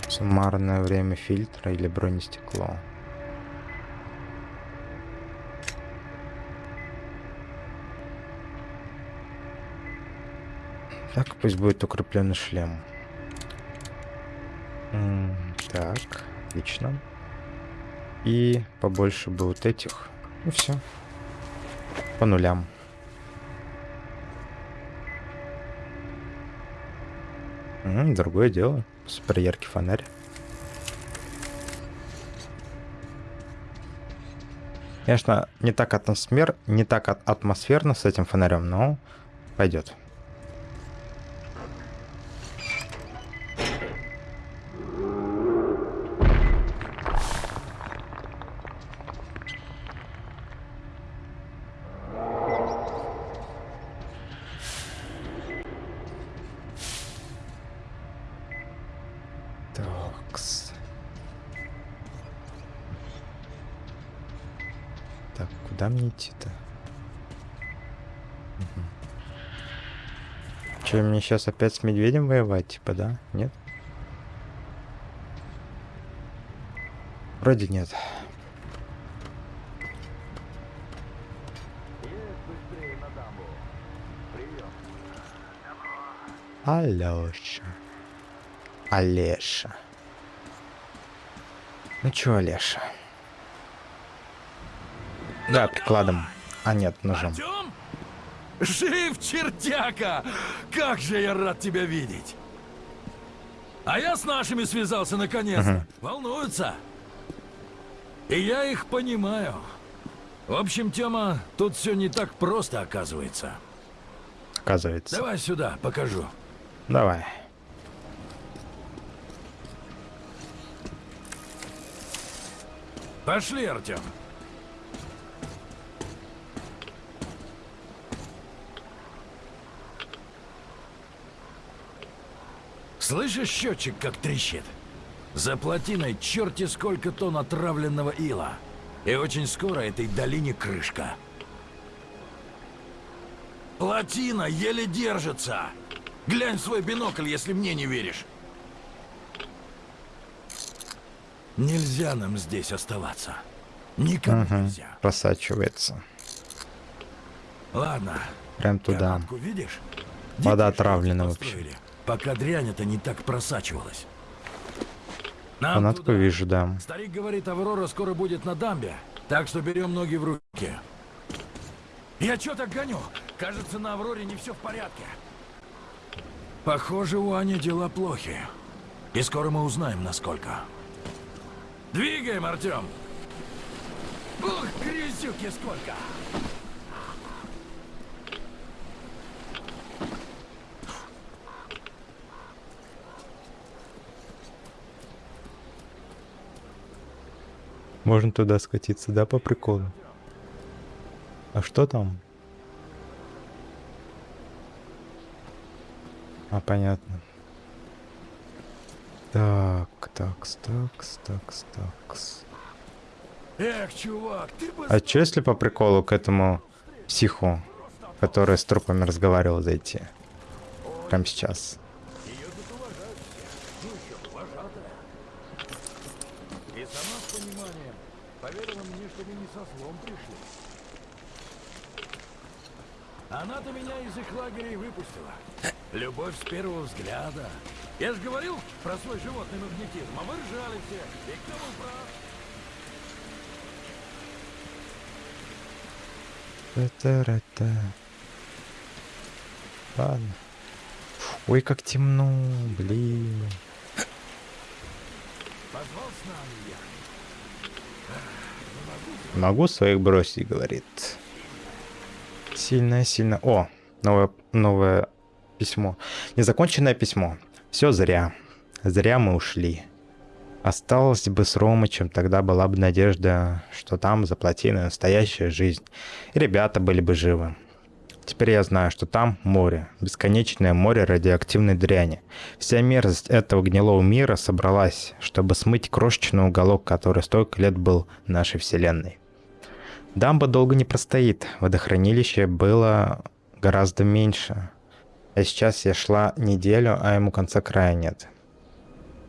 Суммарное время фильтра или бронестекло. Так, пусть будет укрепленный шлем. Так, отлично. И побольше бы вот этих. И все. По нулям. Другое дело. Супер яркий фонарь. Конечно, не так атмосфер, не так атмосферно с этим фонарем, но пойдет. Мне сейчас опять с медведем воевать, типа, да? Нет? Вроде нет. Алёша. Олеша. Ну чё, Олеша? Да, прикладом. А нет, ножом. Артем? Жив, чертяка! Как же я рад тебя видеть! А я с нашими связался наконец-то. Волнуются. И я их понимаю. В общем, Тёма, тут все не так просто оказывается. Оказывается. Давай сюда, покажу. Давай. Пошли, Артем. Слышишь счетчик, как трещит? За плотиной черти сколько тонн отравленного ила. И очень скоро этой долине крышка. Плотина еле держится. Глянь в свой бинокль, если мне не веришь. Нельзя нам здесь оставаться. Никому Угу. нельзя. Просачивается. Ладно. Прям туда. Видишь? Вода отравлена вообще. построили, Пока дрянь это не так просачивалась. Нам Фанатку туда. вижу, да. Старик говорит, Аврора скоро будет на дамбе, так что берем ноги в руки. Я чё так гоню? Кажется, на Авроре не все в порядке. Похоже, у Ани дела плохи. И скоро мы узнаем, насколько. Двигаем, Артем! Ух, грязюки сколько! Можно туда скатиться, да, по приколу? А что там? А, понятно. Так, такс, такс, такс, такс. Эх, чувак, ты бы... А что если по приколу к этому психу, который с трупами разговаривал, зайти? Прямо сейчас. И сама с пониманием поверила мне, что мы не со злом пришли. Она-то меня из их лагеря и выпустила. Любовь с первого взгляда. Я же говорил про свой животный магнетизм, а вы ржали все. И кто был прав? Та-та-ра-та. Ладно. Ой, как темно, блин. Позвал с нами я. Могу своих бросить, говорит. Сильно, сильно. О, новое, новое письмо. Незаконченное письмо. Все зря. Зря мы ушли. Осталось бы с Ромычем, тогда была бы надежда, что там за плотиной настоящая жизнь. И ребята были бы живы. Теперь я знаю, что там море, бесконечное море радиоактивной дряни. Вся мерзость этого гнилого мира собралась, чтобы смыть крошечный уголок, который столько лет был нашей вселенной. Дамба долго не простоит, водохранилище было гораздо меньше. А сейчас я шла неделю, а ему конца края нет.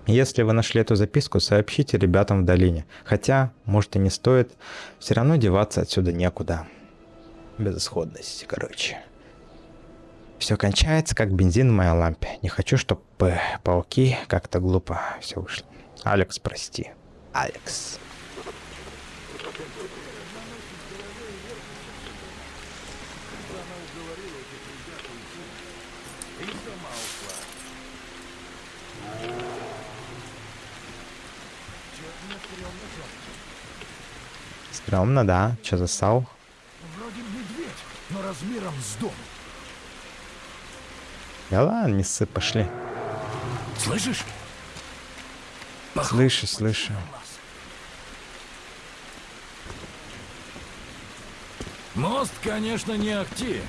Если вы нашли эту записку, сообщите ребятам в долине. Хотя, может и не стоит, все равно деваться отсюда некуда. Безысходность, короче. Все кончается, как бензин в моей лампе. Не хочу, чтобы пауки как-то глупо все вышло. Алекс, прости. Алекс. Стрёмно, да? Чё засал? Вроде медведь, но размером с дом. Да ладно, не ссы, пошли. Слышишь? Слышу, слышу. Мост, конечно, не ахти.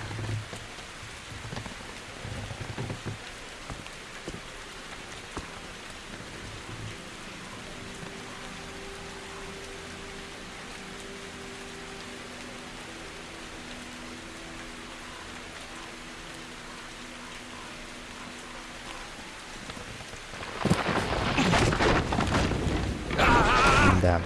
Да.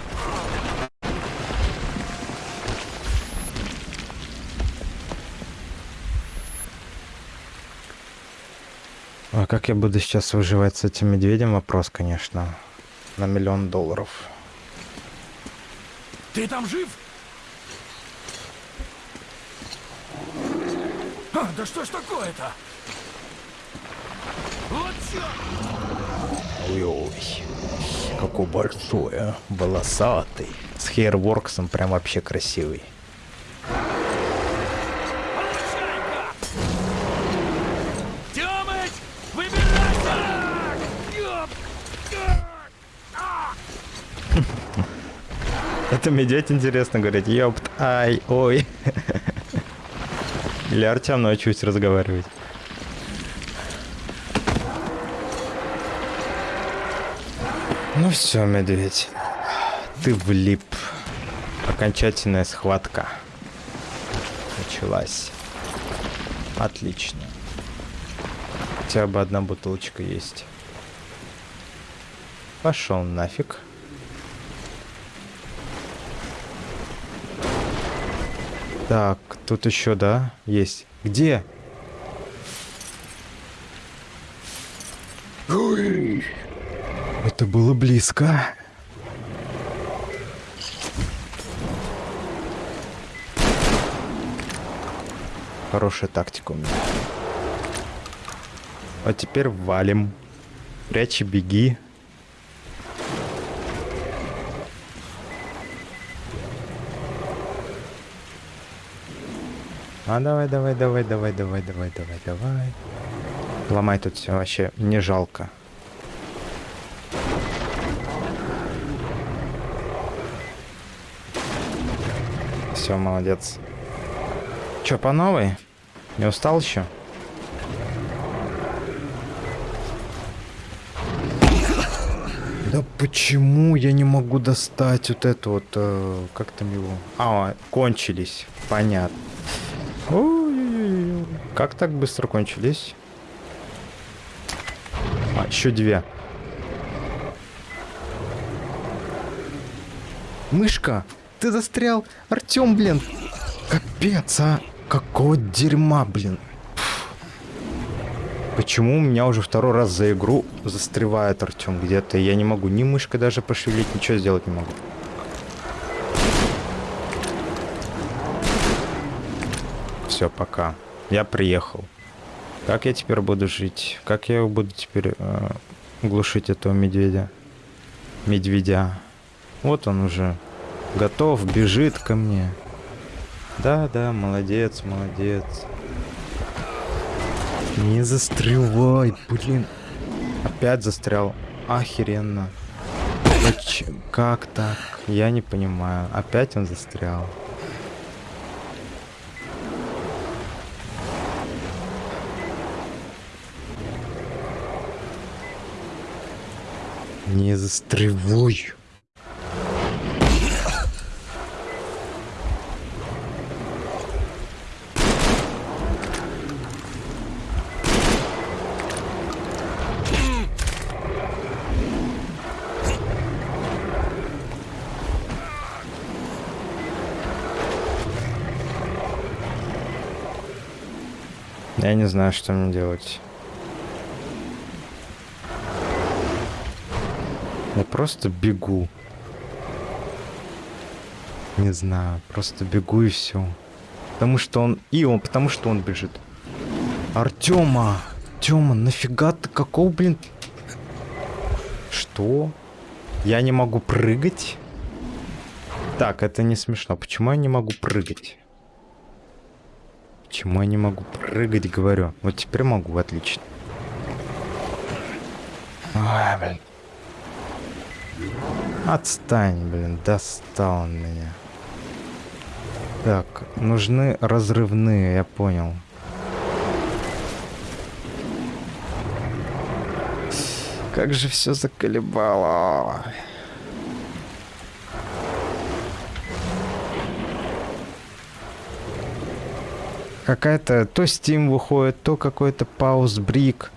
А как я буду сейчас выживать с этим медведем? Вопрос, конечно. На миллион долларов. Ты там жив? А, да что ж такое-то? Вот! Ой-ой. Какой большой, а. Волосатый. С хейрворксом прям вообще красивый. Это медведь интересно говорить. Ёпт, ай, ой. Или Артем научусь разговаривать. Ну все, медведь. Ты влип. Окончательная схватка. Началась. Отлично. Хотя бы одна бутылочка есть. Пошел нафиг. Так, тут еще, да, есть. Где? Это было близко. Хорошая тактика у меня. А теперь валим. Прячь и беги. А давай, давай, давай, давай, давай, давай, давай, давай. Ломай тут все вообще не жалко. Все, молодец. Че, по новой? Не устал еще? Да почему я не могу достать вот это вот, э, как там его? А, кончились, понятно. Ой-ой-ой. Как так быстро кончились? А, еще две. Мышка, ты застрял. Артем, блин. Капец, а. Какого дерьма, блин. Почему у меня уже второй раз за игру застревает Артем где-то? Я не могу ни мышкой даже пошевелить, ничего сделать не могу. Все, пока. Я приехал. Как я теперь буду жить? Как я буду теперь э, глушить этого медведя? Медведя. Вот он уже готов, бежит ко мне. Да, да, молодец, молодец. Не застревай, блин. Опять застрял. Охеренно. Как так? Я не понимаю. Опять он застрял. Не застревай. Я не знаю, что мне делать. Я просто бегу. Не знаю, просто бегу и все. Потому что он... И он, потому что он бежит. Артема! Тёма, нафига ты какого, блин... Что? Я не могу прыгать? Так, это не смешно. Почему я не могу прыгать? Почему я не могу прыгать, говорю? Вот теперь могу, отлично. Ой, блин. Отстань, блин, достал он меня. Так, нужны разрывные, я понял. Как же все заколебало. Какая-то то Steam выходит, то какой-то пауз брик,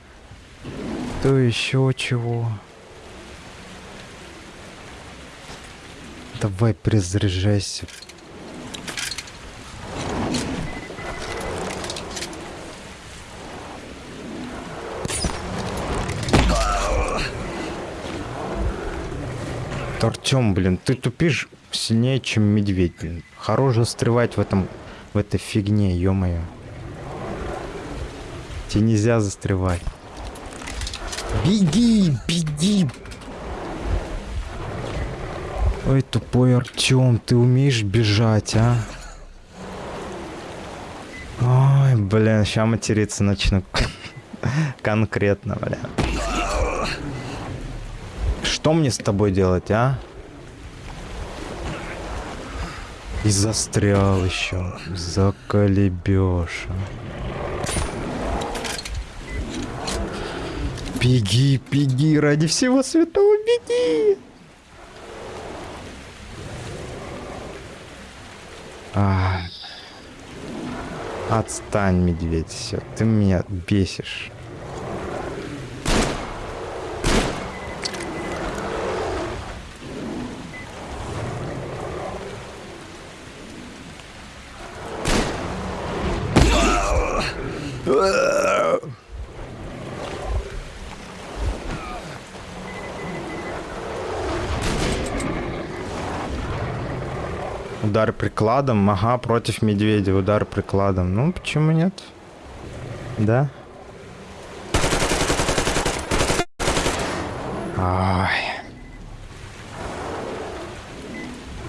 то еще чего. Давай перезаряжайся. Артем, блин, ты тупишь сильнее, чем медведь, блин. Хорош застревать в этом, в этой фигне, ё-моё. Тебе нельзя застревать. Беги, беги, Ой, тупой Артем, ты умеешь бежать, а? Ой, блин, сейчас материться начну. [LAUGHS] Конкретно, бля. Что мне с тобой делать, а? И застрял еще. Заколебеша. Беги, беги, ради всего святого беги! А. Отстань, медведь, все. Ты меня бесишь. Удар прикладом, ага, против медведя, удар прикладом. Ну, почему нет? Да? Ай.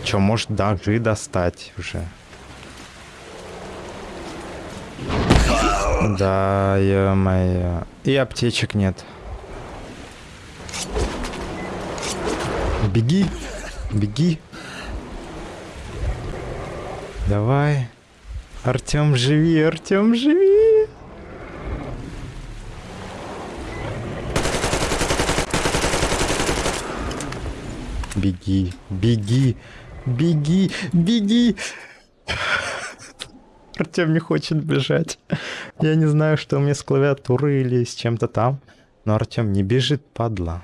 Чё, может, даже достать уже? Да, ё-моё. И аптечек нет. Беги, беги. Давай. Артем, живи, Артем, живи. Беги, беги, беги, беги. [LAUGHS] Артем не хочет бежать. Я не знаю, что меня с клавиатуры или с чем-то там. Но Артем не бежит, падла.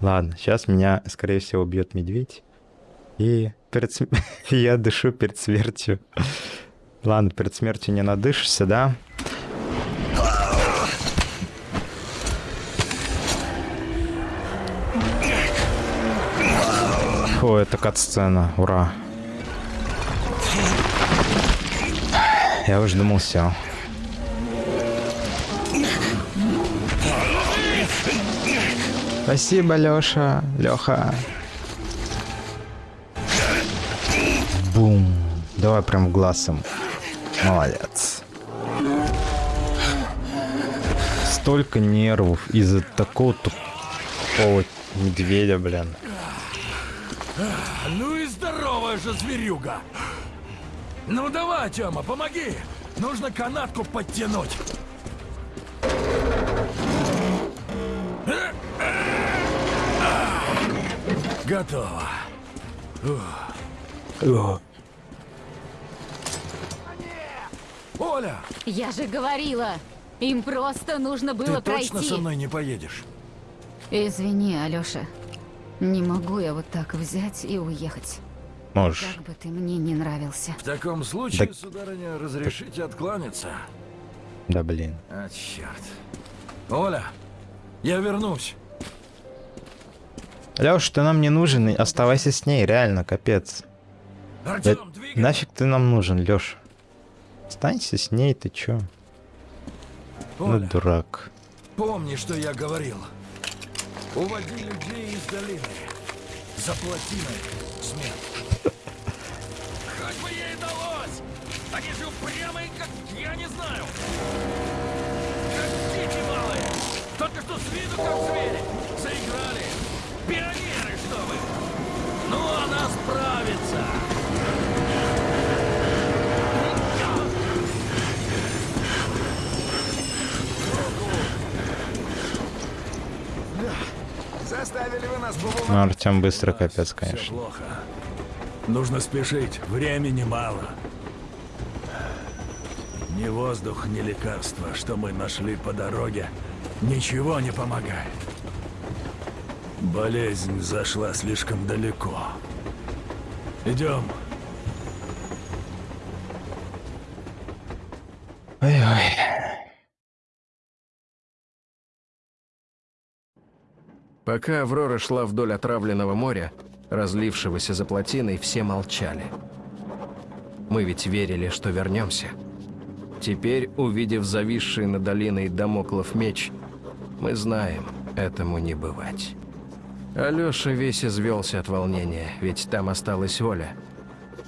Ладно, сейчас меня, скорее всего, убьет медведь. И перед [LAUGHS] я дышу перед смертью. Ладно, перед смертью не надышишься, да? О, это кат-сцена, ура. Я уже думал, все. Спасибо, Лёша. Лёха. Бум. Давай прям в глаз. Молодец. Столько нервов из-за такого тупого медведя, блин. Ну и здоровая же зверюга. Ну давай, Тёма, помоги. Нужно канатку подтянуть. Готово. Оля, Я же говорила, им просто нужно ты было точно пройти. со мной не поедешь? Извини, Алёша. Не могу я вот так взять и уехать. Можешь. Как бы ты мне не нравился. В таком случае, Да- сударыня, разрешите откланяться. Да блин. А, черт. Оля, я вернусь. Лёш, ты нам не нужен, оставайся с ней, реально, капец. Да Артем, двигай. нафиг ты нам нужен, Лёш? Останься с ней, ты чё? Ну, Оля, дурак. помни, что я говорил. Уводи людей из долины. Заплати на это смерть. Хоть бы ей далось! Они же упрямые, как я не знаю. Как дети малые. Только что с виду как звери. Заиграли. Пионеры, что вы. Ну, она справится. Заставили вы нас Ну, Артем быстро капец, Все конечно. плохо. Нужно спешить, времени мало. Ни воздух, ни лекарства, что мы нашли по дороге, ничего не помогает. Болезнь зашла слишком далеко. Идем. Ой-ой. Пока Аврора шла вдоль отравленного моря, разлившегося за плотиной, все молчали. Мы ведь верили, что вернемся. Теперь, увидев зависший над долиной домоклов меч, мы знаем, этому не бывать. Алёша весь извелся от волнения, ведь там осталась Оля.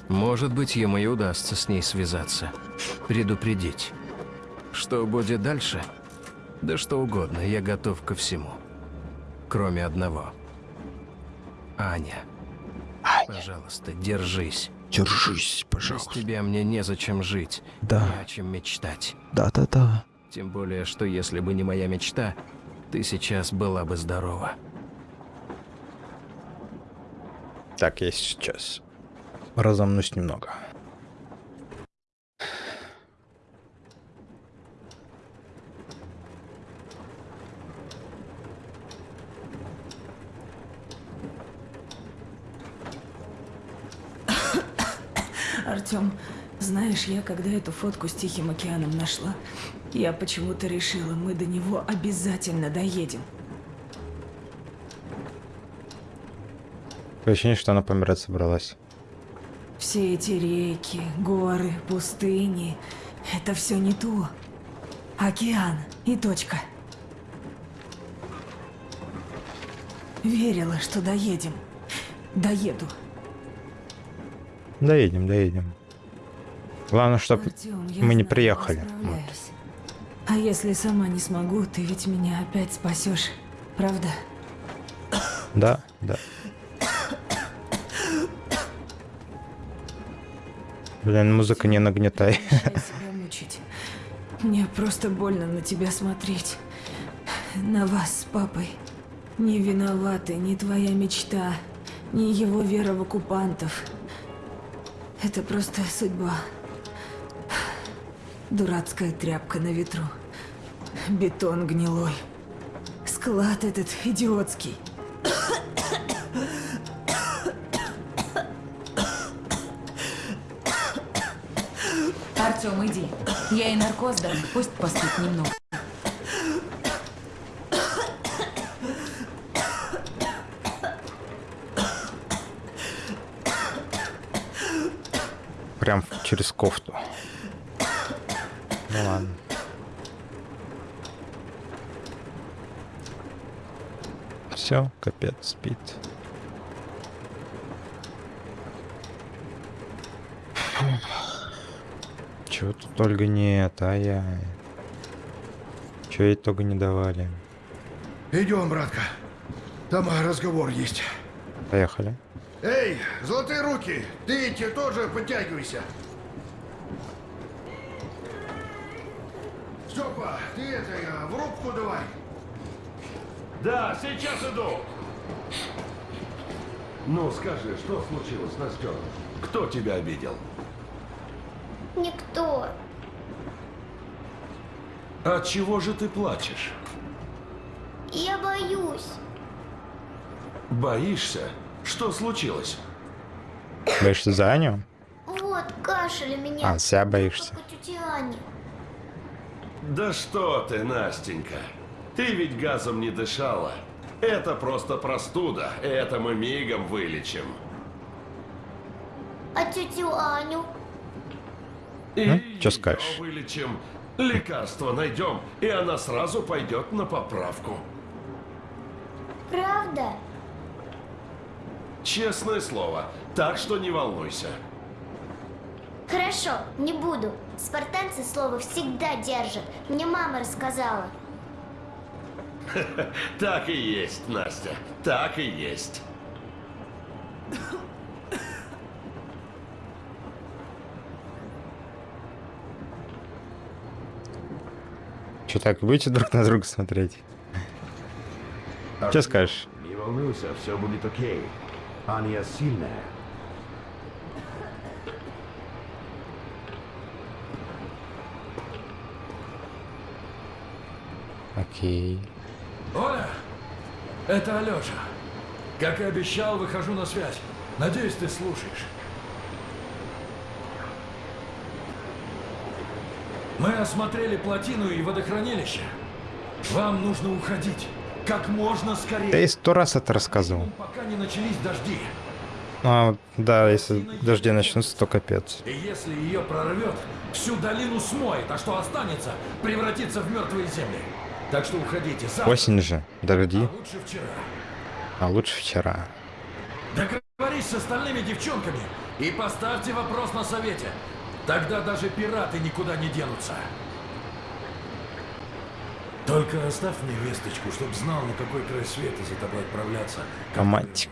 Может быть, ему и удастся с ней связаться, предупредить. Что будет дальше? Да что угодно, я готов ко всему. Кроме одного. Аня. Пожалуйста, держись. Держись, Без пожалуйста. тебя мне незачем жить. Да. Не о чем мечтать. Да-да-да. Тем более, что если бы не моя мечта, ты сейчас была бы здорова. Так, я сейчас разомнусь немного. Артем, знаешь, я когда эту фотку с Тихим океаном нашла, я почему-то решила, мы до него обязательно доедем. Такое ощущение, что она помирать собралась. Все эти реки, горы, пустыни — это все не то. Океан и точка. Верила, что доедем. Доеду. Доедем, доедем. Главное, чтобы Артём, мы не приехали. Вот. А если сама не смогу, ты ведь меня опять спасешь, правда? Да, да. Блин, музыка не нагнетай. Мне просто больно на тебя смотреть. На вас с папой. Не виноваты ни твоя мечта, ни его вера в оккупантов. Это просто судьба. Дурацкая тряпка на ветру. Бетон гнилой. Склад этот идиотский. Артем, иди. Я и наркоз дам, пусть поспит немного. Прям через кофту. Ну ладно. Все, капец, спит. Чего тут Ольга нет, ай-яй. Чего ей только не давали. Идем, братка. Там разговор есть. Поехали. Эй, золотые руки, ты те тоже подтягивайся. Ты это, я, в рубку давай. Да, сейчас иду. Ну, скажи, что случилось, Настен? Кто тебя обидел? Никто. От чего же ты плачешь? Я боюсь. Боишься? Что случилось? Боишься за Аню? Вот, кашель у меня. А, себя боишься. Как у тети Ани. Да что ты, Настенька. Ты ведь газом не дышала. Это просто простуда. Это мы мигом вылечим. А тетю Аню? И Ну, скажешь? вылечим. Лекарство найдем, и она сразу пойдет на поправку. Правда? Честное слово. Так что не волнуйся. Хорошо, не буду. Спартанцы слово всегда держат. Мне мама рассказала. [LAUGHS] Так и есть, Настя. Так и есть. Че так, будете друг на друга смотреть? Что скажешь? Не волнуйся, все будет окей. Аня сильная. Окей. Оля, это Алёша. Как и обещал, выхожу на связь. Надеюсь, ты слушаешь. Мы осмотрели плотину и водохранилище. Вам нужно уходить. Как можно скорее. Я и сто раз это рассказывал. Пока не начались дожди. А да, если дожди начнутся, то капец. И если ее прорвет, всю долину смоет, а что останется, превратится в мертвые земли. Так что уходите. Завтра. Осень же, дожди. А лучше вчера. А лучше вчера. Договорись с остальными девчонками и поставьте вопрос на совете. Тогда даже пираты никуда не денутся. Только оставь мне весточку, чтоб знал, на какой край света за тобой отправляться. Романтик.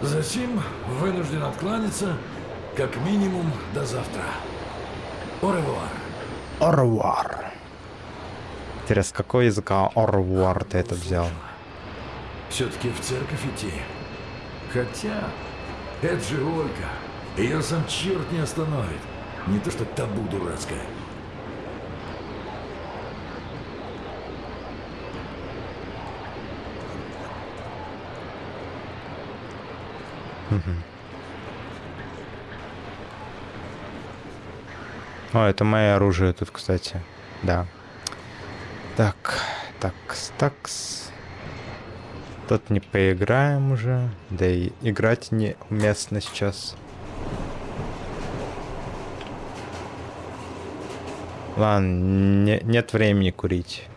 Затем вынужден откланяться, как минимум, до завтра. Оревуар. Орвар. Интересно, с какого языка орвар ты это взял? Все-таки в церковь идти. Хотя, это же Ольга. Ее сам черт не остановит. Не то что табу дурацкое. Мгм. О, это мое оружие тут, кстати. Да. Так, такс, такс. Тут не поиграем уже. Да и играть неуместно сейчас. Ладно, не- нет времени курить.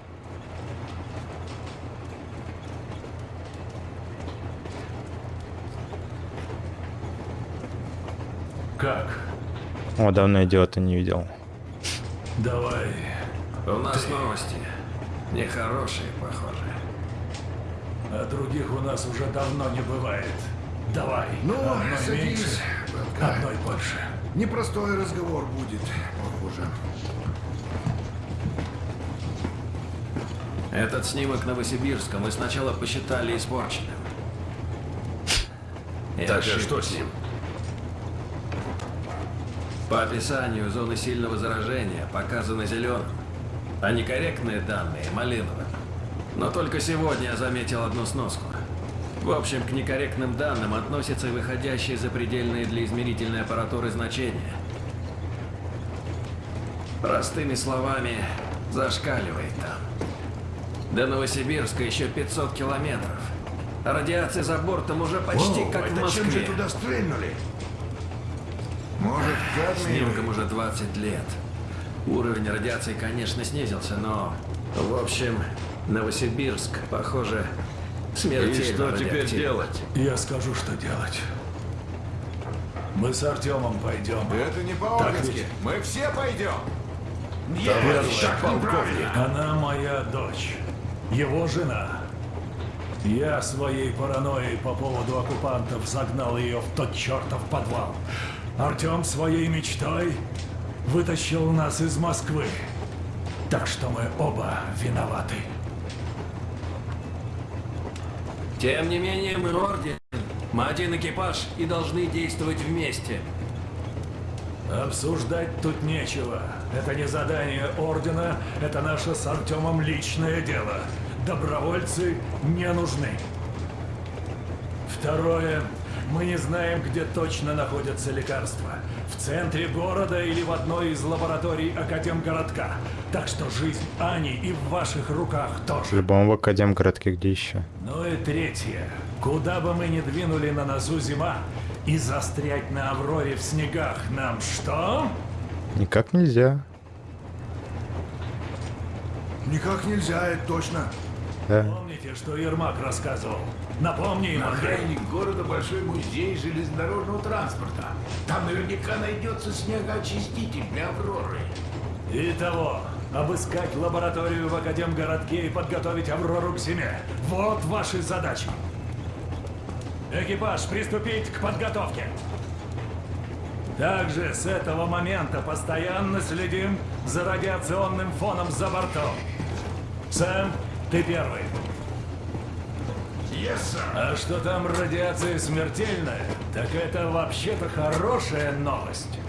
Как? О, давно идиота не видел. Давай. У нас новости. Нехорошие, похоже. А других у нас уже давно не бывает. Давай. Ну, одной садись, меньше, одной больше. Непростой разговор будет, похоже. Этот снимок Новосибирска мы сначала посчитали испорченным. Так, а что с ним? По описанию зоны сильного заражения показаны зеленым, а некорректные данные – малиновым. Но только сегодня я заметил одну сноску. В общем, к некорректным данным относятся выходящие за предельные для измерительной аппаратуры значения. Простыми словами, зашкаливает там. До Новосибирска еще 500 километров. А радиация за бортом уже почти О, как в это чем же Москве. туда стрельнули? Может, Снимкам кадмиевый? уже 20 лет. Уровень радиации, конечно, снизился, но... В общем, Новосибирск, похоже, смертельно И что теперь делать? Я скажу, что делать. Мы с Артемом пойдем. Это не ведь? Мы все пойдем. Товарищ так неправильно. Она моя дочь. Его жена. Я своей паранойей по поводу оккупантов загнал ее в тот чертов подвал. Артем своей мечтой вытащил нас из Москвы. Так что мы оба виноваты. Тем не менее, мы орден. Мы один экипаж и должны действовать вместе. Обсуждать тут нечего. Это не задание Ордена, это наше с Артемом личное дело. Добровольцы не нужны. Второе. Мы не знаем, где точно находятся лекарства. В центре города или в одной из лабораторий Академгородка. Так что жизнь Ани и в ваших руках тоже. В любом в Академгородке где еще. Ну и третье. Куда бы мы ни двинули на носу зима, и застрять на Авроре в снегах нам что? Никак нельзя. Никак нельзя, это точно. Да. Помните, что Ермак рассказывал? Напомни им, окраине города большой музей железнодорожного транспорта. Там наверняка найдется снегоочиститель для Авроры. Итого, обыскать лабораторию в Академгородке и подготовить Аврору к зиме. Вот ваши задачи. Экипаж, приступить к подготовке. Также с этого момента постоянно следим за радиационным фоном за бортом. Сэм, ты первый. Yes, sir. А что там радиация смертельная, так это вообще-то хорошая новость.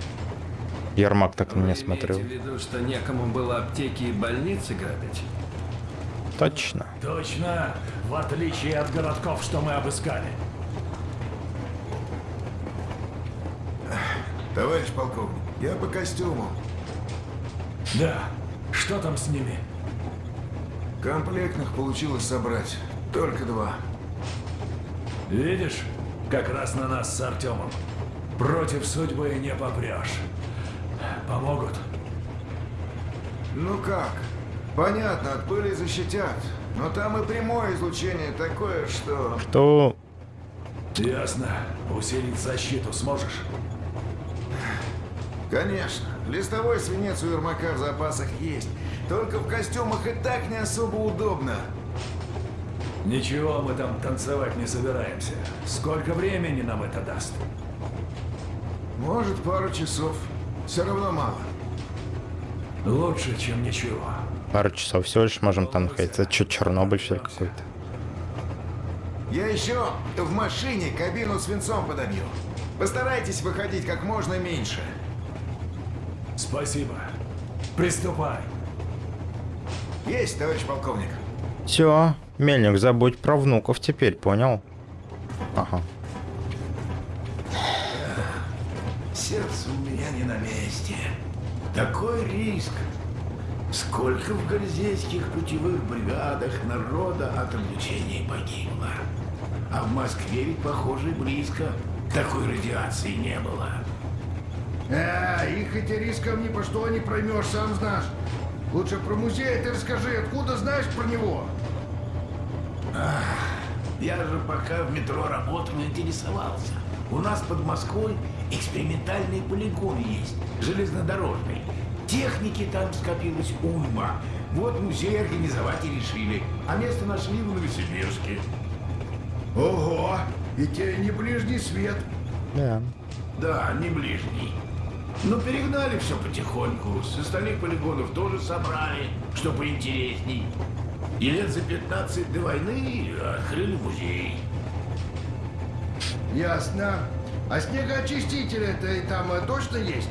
Ермак так на меня смотрел. В виду, что некому было аптеки и больницы грабить? Точно. Точно, в отличие от городков, что мы обыскали. Товарищ полковник, я по костюму. Да, что там с ними? Комплектных получилось собрать. Только два. Видишь, как раз на нас с Артемом. Против судьбы не попрешь. Помогут? Ну как? Понятно, от пыли защитят. Но там и прямое излучение такое, что... Что? Ясно. Усилить защиту сможешь? Конечно. Листовой свинец у Ермака в запасах есть. Только в костюмах и так не особо удобно. Ничего, мы там танцевать не собираемся. Сколько времени нам это даст? Может, пару часов. Все равно мало. Лучше, чем ничего. Пару часов всего лишь можем там находиться. Это что, Чернобыль что ли какой-то? Я еще в машине кабину свинцом подобью. Постарайтесь выходить как можно меньше. Спасибо. Приступай. Есть, товарищ полковник. Все, Мельник, забудь про внуков теперь, понял? Ага. Сердце у меня не на месте. Такой риск. Сколько в гальзейских путевых бригадах народа от облучения погибло. А в Москве ведь, похоже, близко такой радиации не было. Э, их эти рисков ни по что не проймешь, сам знаешь. Лучше про музей ты расскажи, откуда знаешь про него? Ах, я же пока в метро работал, интересовался. У нас под Москвой экспериментальный полигон есть, железнодорожный. Техники там скопилось уйма. Вот музей организовать и решили. А место нашли в Новосибирске. Ого, и тебе не ближний свет. Да. Да, не ближний. Но перегнали все потихоньку. С остальных полигонов тоже собрали, что поинтересней. И лет за 15 до войны открыли музей. Ясно. А снегоочиститель-то и там э, точно есть?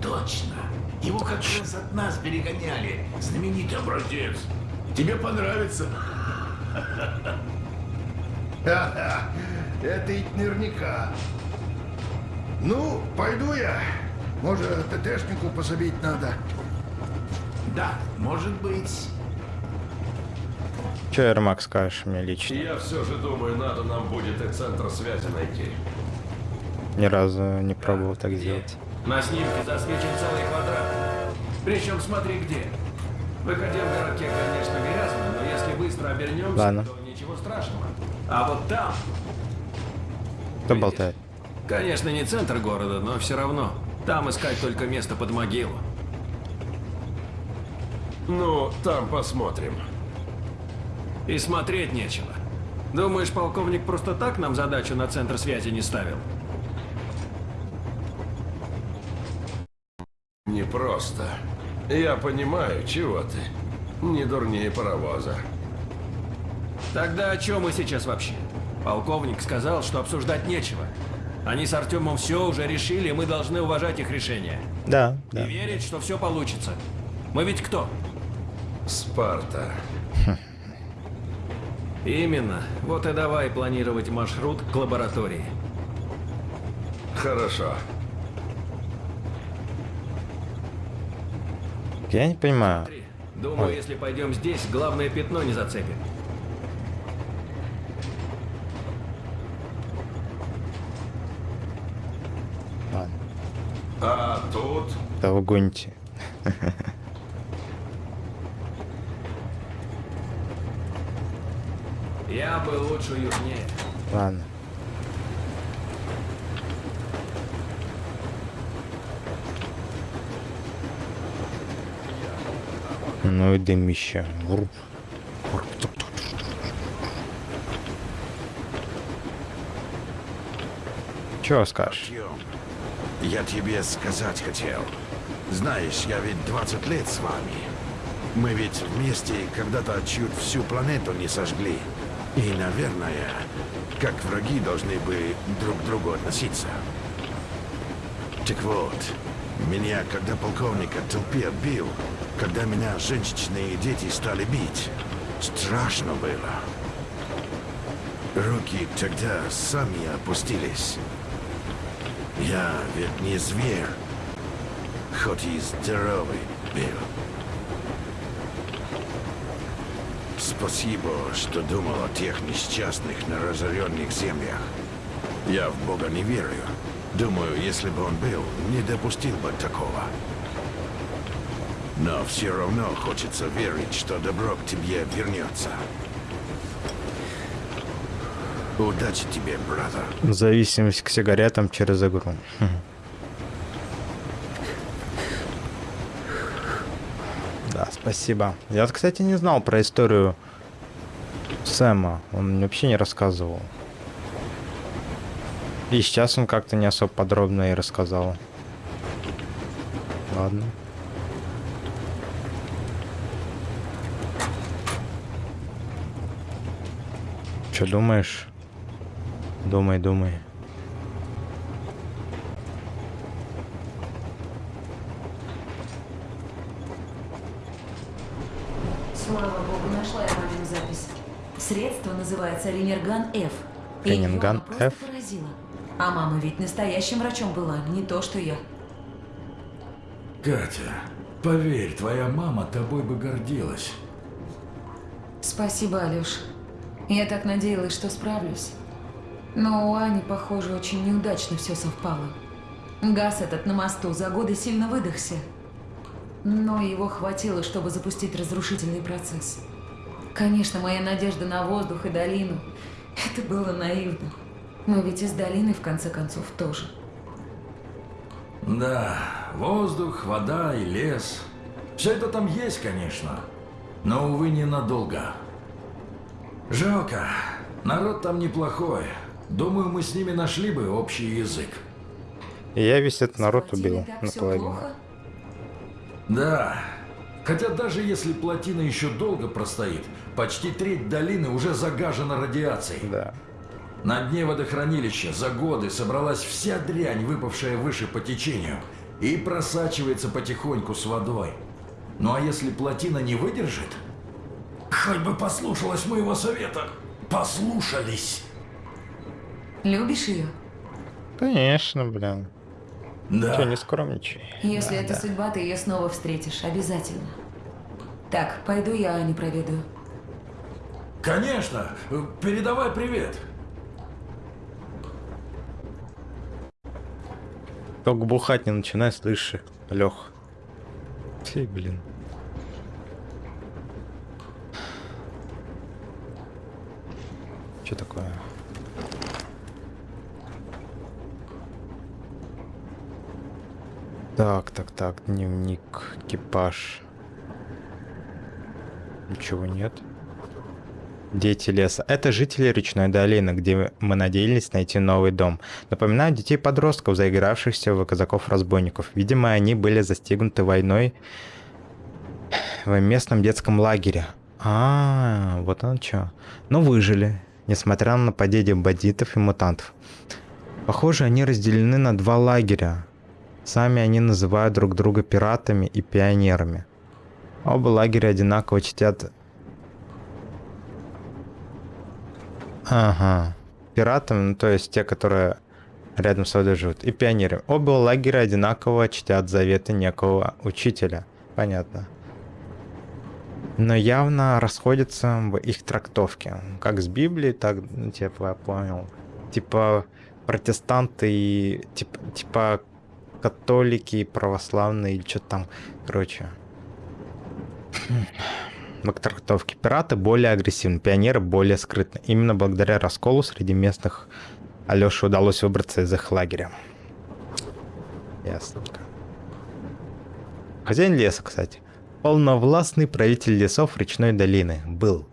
Точно. Его как раз от нас перегоняли. Знаменитый образец. Тебе понравится. Это ведь наверняка. Ну, пойду я. Может, ТТшнику пособить надо. Да, может быть. Че, Ермак, скажешь мне лично? Я все же думаю, надо нам будет и центр связи найти. Ни разу не пробовал так сделать. На снимке засвечен целый квадрат. Причем смотри где. В академном городке, конечно, грязно, но если быстро обернемся, Ладно. то ничего страшного. А вот там, Кто болтает? конечно, не центр города, но все равно. Там искать только место под могилу. Ну, там посмотрим. И смотреть нечего. Думаешь, полковник просто так нам задачу на центр связи не ставил? Не просто. Я понимаю, чего ты. Не дурнее паровоза. Тогда о чем мы сейчас вообще? Полковник сказал, что обсуждать нечего. Они с Артемом все уже решили, и мы должны уважать их решение. Да, И да. верить, что все получится. Мы ведь кто? Спарта. Именно. Вот и давай планировать маршрут к лаборатории. Хорошо. Я не понимаю. Думаю, Ой. если пойдем здесь, главное пятно не зацепим. Ладно. А тут... Да вы [LAUGHS] Я бы лучше южнее. Ладно. Ну и дымище. Вруп. Чего скажешь? Я тебе сказать хотел. Знаешь, я ведь 20 лет с вами. Мы ведь вместе когда-то чуть всю планету не сожгли. И, наверное, как враги должны бы друг к другу относиться. Так вот, меня, когда полковника толпе бил, когда меня женщины и дети стали бить, страшно было. Руки тогда сами опустились. Я ведь не зверь, хоть и здоровый был. Спасибо, что думал о тех несчастных на разоренных землях. Я в Бога не верю. Думаю, если бы он был, не допустил бы такого. Но все равно хочется верить, что добро к тебе вернется. Удачи тебе, брата. Зависимость к сигаретам через игру. Хм. Да, спасибо. Я, кстати, не знал про историю Сэма. Он мне вообще не рассказывал. И сейчас он как-то не особо подробно и рассказал. Ладно. Что думаешь? Думай, думай. Называется Ренерган F. Ренерган F? поразило. А мама ведь настоящим врачом была, не то что я. Катя, поверь, твоя мама тобой бы гордилась. Спасибо, Алёш. Я так надеялась, что справлюсь. Но у Ани, похоже, очень неудачно все совпало. Газ этот на мосту за годы сильно выдохся. Но его хватило, чтобы запустить разрушительный процесс. Конечно, моя надежда на воздух и долину – это было наивно. Но ведь из долины, в конце концов, тоже. Да, воздух, вода и лес. Все это там есть, конечно. Но, увы, ненадолго. Жалко. Народ там неплохой. Думаю, мы с ними нашли бы общий язык. Я весь этот народ убил наполовину. Да. Хотя даже если плотина еще долго простоит, почти треть долины уже загажена радиацией. Да. На дне водохранилища за годы собралась вся дрянь, выпавшая выше по течению, и просачивается потихоньку с водой. Ну а если плотина не выдержит? Хоть бы послушалась моего совета. Послушались. Любишь ее? Конечно, блин. Да. Че, не скромничай. Если Да, это да. судьба, ты ее снова встретишь, обязательно. Так, пойду я Ани проведу. Конечно. Передавай привет. Только бухать не начинай, слышишь, Лех. Фи, блин. Что такое? Так, так, так, дневник, экипаж. Ничего нет. Дети леса. Это жители речной долины, где мы надеялись найти новый дом. Напоминаю детей подростков, заигравшихся в казаков-разбойников. Видимо, они были застигнуты войной в местном детском лагере. А, вот оно что. Но выжили, несмотря на нападение бандитов и мутантов. Похоже, они разделены на два лагеря. Сами они называют друг друга пиратами и пионерами. Оба лагеря одинаково чтят Ага. Пиратами, ну то есть те, которые рядом с водой живут, и пионерами. Оба лагеря одинаково чтят заветы некого учителя. Понятно. Но явно расходятся в их трактовке. Как с Библией, так, ну, типа, я понял. Типа протестанты и типа, типа католики и православные или что-то там. Короче. В трактовке пираты более агрессивны, пионеры более скрытны. Именно благодаря расколу среди местных Алёше удалось выбраться из их лагеря. Ясненько. Хозяин леса, кстати. Полновластный правитель лесов речной долины был.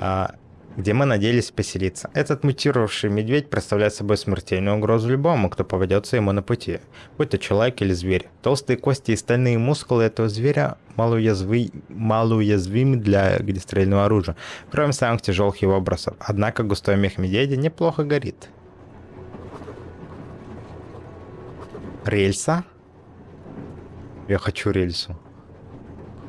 А, где мы надеялись поселиться. Этот мутировавший медведь представляет собой смертельную угрозу любому, кто поведется ему на пути, будь то человек или зверь. Толстые кости и стальные мускулы этого зверя малоуязви... малоуязвимы для огнестрельного оружия, кроме самых тяжелых его бросов. Однако густой мех медведя неплохо горит. Рельса? Я хочу рельсу.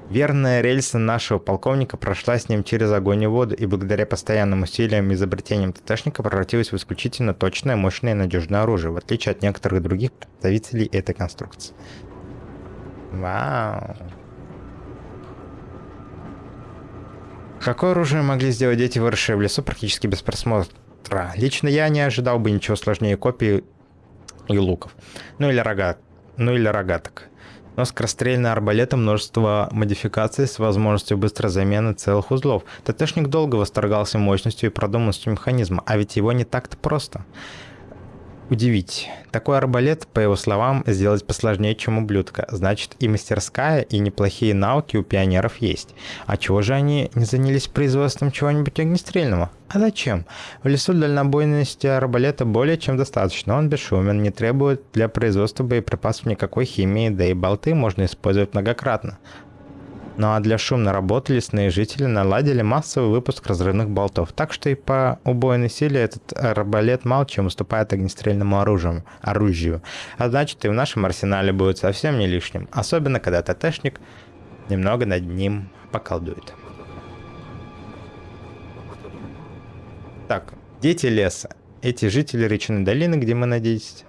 Верная рельса нашего полковника прошла с ним через огонь и воду, и благодаря постоянным усилиям и изобретениям ТТшника превратилась в исключительно точное, мощное и надежное оружие, в отличие от некоторых других представителей этой конструкции. Вау. Какое оружие могли сделать дети, выросшие в лесу, практически без просмотра? Лично я не ожидал бы ничего сложнее копий и луков. Ну или рога... Ну или рогаток. Но скорострельный арбалета множество модификаций с возможностью быстрой замены целых узлов. ТТшник долго восторгался мощностью и продуманностью механизма, а ведь его не так-то просто. Удивить. Такой арбалет, по его словам, сделать посложнее, чем ублюдка. Значит, и мастерская, и неплохие навыки у пионеров есть. А чего же они не занялись производством чего-нибудь огнестрельного? А зачем? В лесу дальнобойности арбалета более чем достаточно. Он бесшумен, не требует для производства боеприпасов никакой химии, да и болты можно использовать многократно. Ну а для шумной работы лесные жители наладили массовый выпуск разрывных болтов, так что и по убойной силе этот арбалет мало чем уступает огнестрельному оружию, оружию. А значит и в нашем арсенале будет совсем не лишним, особенно когда ТТшник немного над ним поколдует. Так, дети леса. Эти жители Речной долины, где мы надеемся.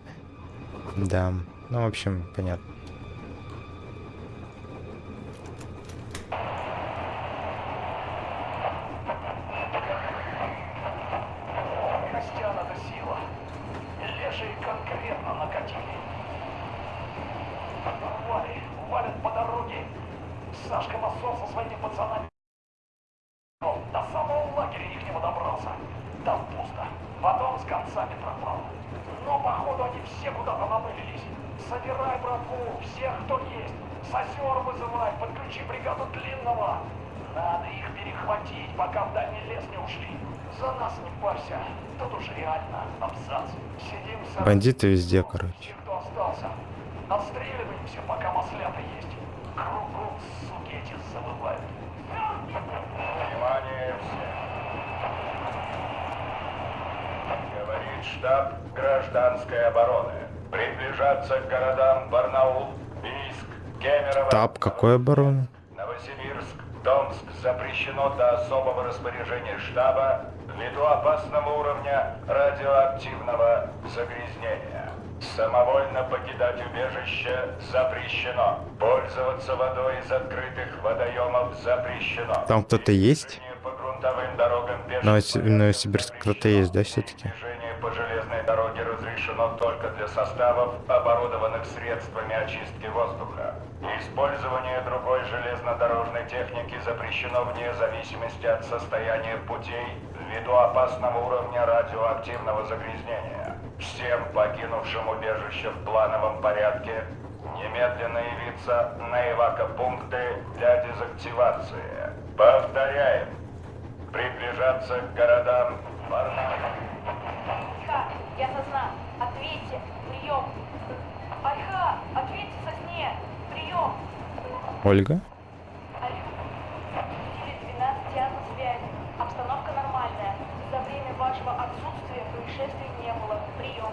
Да, ну, в общем, понятно. Крестьян это сила. И лешие конкретно накатили. Вали, валят по дороге. Сашка Масон со своими пацанами. До самого лагеря их не добрался. Там пусто. Потом с концами пропал. Но походу они все куда-то намылились. Собирай, братву, всех, кто есть. Сосер вызывай, подключи бригаду длинного. Надо их перехватить, пока в дальний лес не ушли. За нас не парься. Тут уж реально абзац. Сидим с Бандиты везде, короче. кто остался. Отстреливаемся, пока маслята есть. Кругом, суки эти завывают. Внимание все. Говорит штаб гражданской обороны. Приближаться к городам Барнаул, Бийск, Кемерово, Штаб какой обороны? Новосибирск, Томск запрещено до особого распоряжения штаба ввиду опасного уровня радиоактивного загрязнения. Самовольно покидать убежище запрещено. Пользоваться водой из открытых водоемов запрещено. Там кто-то есть? По грунтовым дорогам В Новоси- в Новосибирске кто-то есть, да, все-таки? По железной дороге разрешено только для составов, оборудованных средствами очистки воздуха. Использование другой железнодорожной техники запрещено вне зависимости от состояния путей ввиду опасного уровня радиоактивного загрязнения. Всем покинувшим убежище в плановом порядке немедленно явиться на эвакопункты для дезактивации. Повторяем, приближаться к городам Барнаул. Альха, я сосна. Ответьте. Прием. Альха, ответьте сосне. Прием. Ольга? Теле 12 театр связи. Обстановка нормальная. За время вашего отсутствия происшествий не было. Прием.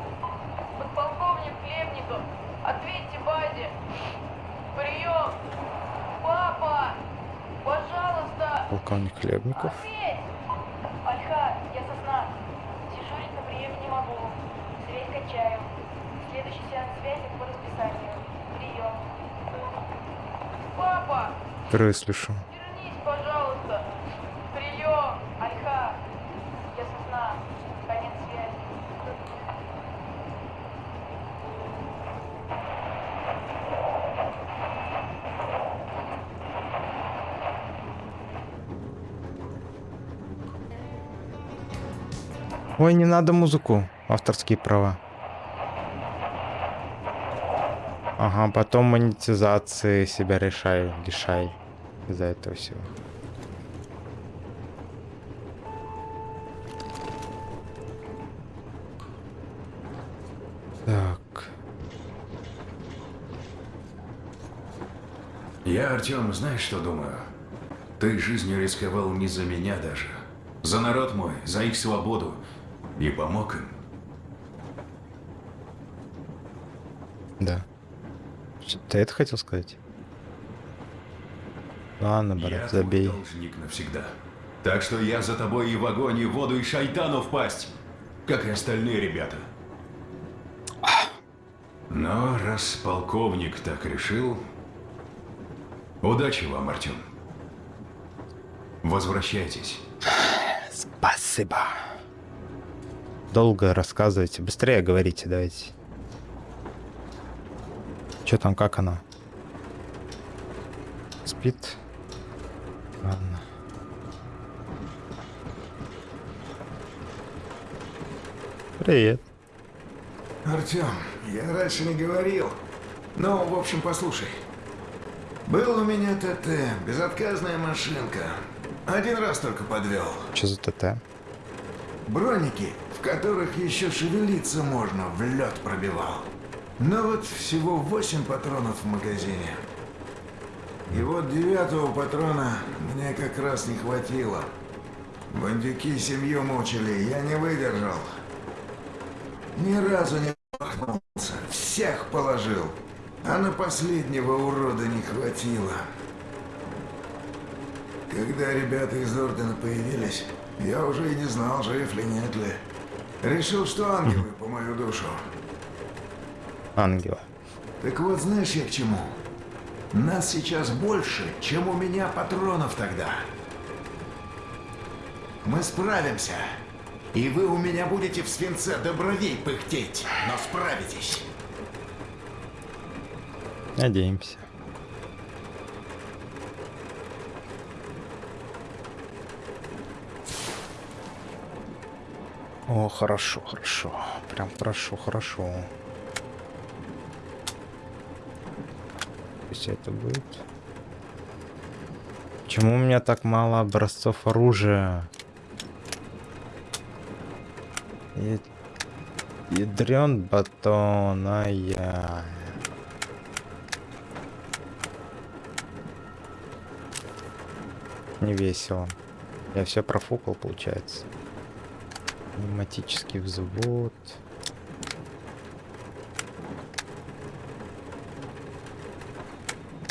Подполковник Хлебников, ответьте базе. Прием. Папа, пожалуйста. Полковник Хлебников. Ответь. Альха, я сосна. Дежурить на приеме не могу. Связь качаю. Следующий сеанс связи по расписанию. Прием. Папа, Впервые слышу. вернись, пожалуйста. Прием. Альха, я сосна. Конец связи. Ой, не надо музыку. Авторские права. Ага, потом монетизации себя решай, лишай из-за этого всего. Так. Я, Артем, знаешь, что думаю? Ты жизнью рисковал не за меня даже. За народ мой, за их свободу. И помог им. Да. Ты это хотел сказать? Ладно, брат, я забей. должник навсегда. Так что я за тобой и в огонь, и в воду, и шайтану впасть. Как и остальные ребята. Но раз полковник так решил... Удачи вам, Артем. Возвращайтесь. Спасибо. Долго рассказывайте. Быстрее говорите, давайте. Че там, как она? Спит? Ладно. Привет. Артем, я раньше не говорил. Ну, в общем, послушай. Был у меня ТТ, безотказная машинка. Один раз только подвел. Что за ТТ? Броники, в которых еще шевелиться можно, в лед пробивал. Но вот всего 8 патронов в магазине. И вот девятого патрона мне как раз не хватило. Бандюки семью мучили, я не выдержал. Ни разу не пахнулся, всех положил. А на последнего урода не хватило. Когда ребята из Ордена появились, я уже и не знал, жив ли нет ли. Решил, что ангелы по мою душу. Ангела. Так вот, знаешь я к чему? Нас сейчас больше, чем у меня патронов тогда. Мы справимся. И вы у меня будете в свинце до бровей пыхтеть, но справитесь. Надеемся. О, хорошо, хорошо. Прям хорошо, хорошо. Пусть это будет. Почему у меня так мало образцов оружия? Я... Ядрен батон, ай-яй. Не весело. Я все профукал, получается. Пневматический взвод.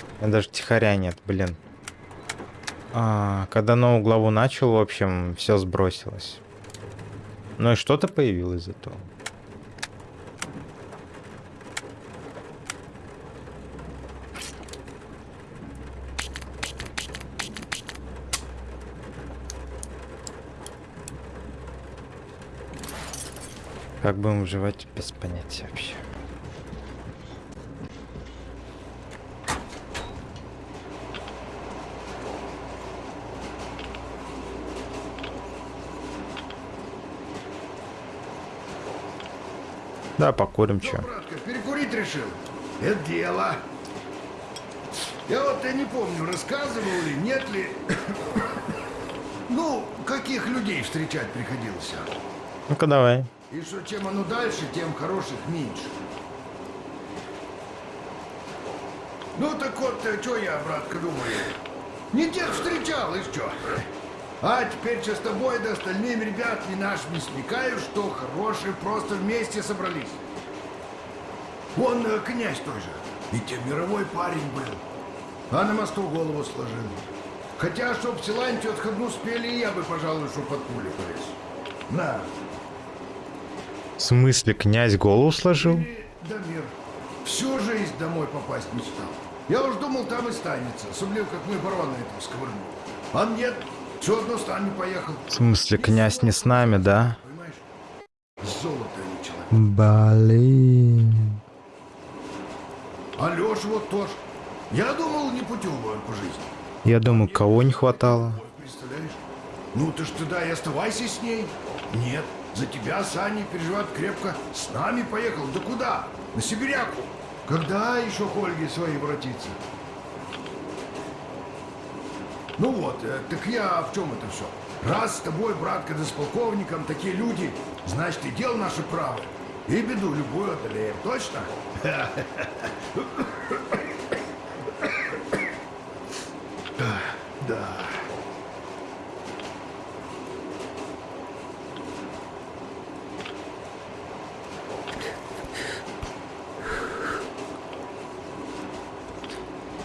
У меня даже тихоря нет, блин. А, когда новую главу начал, в общем, все сбросилось. Ну и что-то появилось зато. Как будем выживать, без понятия вообще. Да, покурим, чё. Братка, перекурить решил? Это дело. Я вот я не помню, рассказывал ли, нет ли... [COUGHS] ну, каких людей встречать приходилось. а? Ну-ка давай. И что чем оно дальше, тем хороших меньше. Ну так вот, что я, братка, думаю? Не тех встречал, и что? А теперь что с тобой да остальными ребятами нашими смекаю, что хорошие просто вместе собрались. Вон э, князь той же, ведь мировой парень был. А на мосту голову сложил. Хотя, чтоб Силантию отходну спели, я бы, пожалуй, что под пули полез. На, В смысле, князь голову сложил? Дамир, всю жизнь домой попасть мечтал. Я уж думал, там и станется, особенно как мы барона этого сковырнул. А нет, все одно с нами поехал. В смысле, князь не с нами, да? Золото не человек. Блин. А Леша вот тоже. Я думал, не путевый он по жизни. Я думаю, кого не хватало. Представляешь? Ну ты ж тогда и оставайся с ней. Нет, за тебя Саня переживает крепко. С нами поехал. Да куда? На Сибиряку. Когда еще к Ольге своей воротиться? Ну вот, э, так я в чем это все? Раз с тобой, братка, да с полковником такие люди, значит и дело наше право. И беду любую одолеем, точно? Да.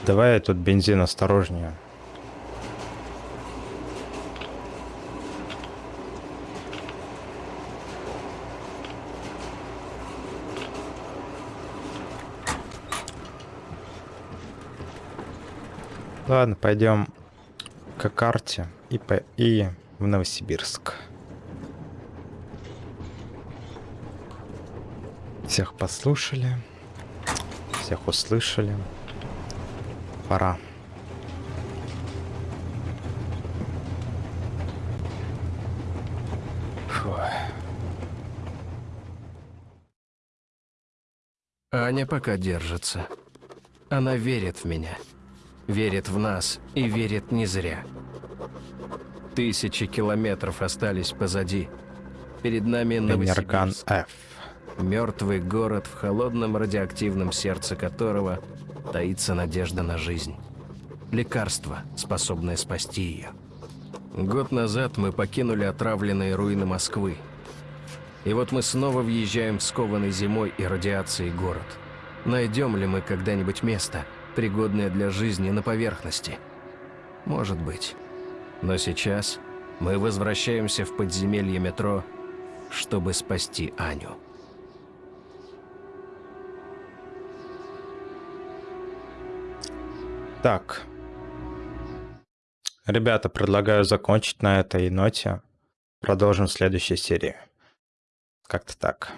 Давай тут бензин осторожнее. Ладно, пойдем к карте и, по... и в Новосибирск. Всех послушали, всех услышали. Пора. Аня пока держится. Она верит в меня. Верит в нас и верит не зря. Тысячи километров остались позади. Перед нами Энерган. F. Мертвый город, в холодном радиоактивном сердце которого таится надежда на жизнь. Лекарство, способное спасти ее. Год назад мы покинули отравленные руины Москвы. И вот мы снова въезжаем в скованный зимой и радиацией город. Найдем ли мы когда-нибудь место, пригодное для жизни на поверхности? Может быть. Но сейчас мы возвращаемся в подземелье метро чтобы спасти Аню. Так. Ребята, предлагаю закончить на этой ноте. Продолжим в следующей серии. Как-то так.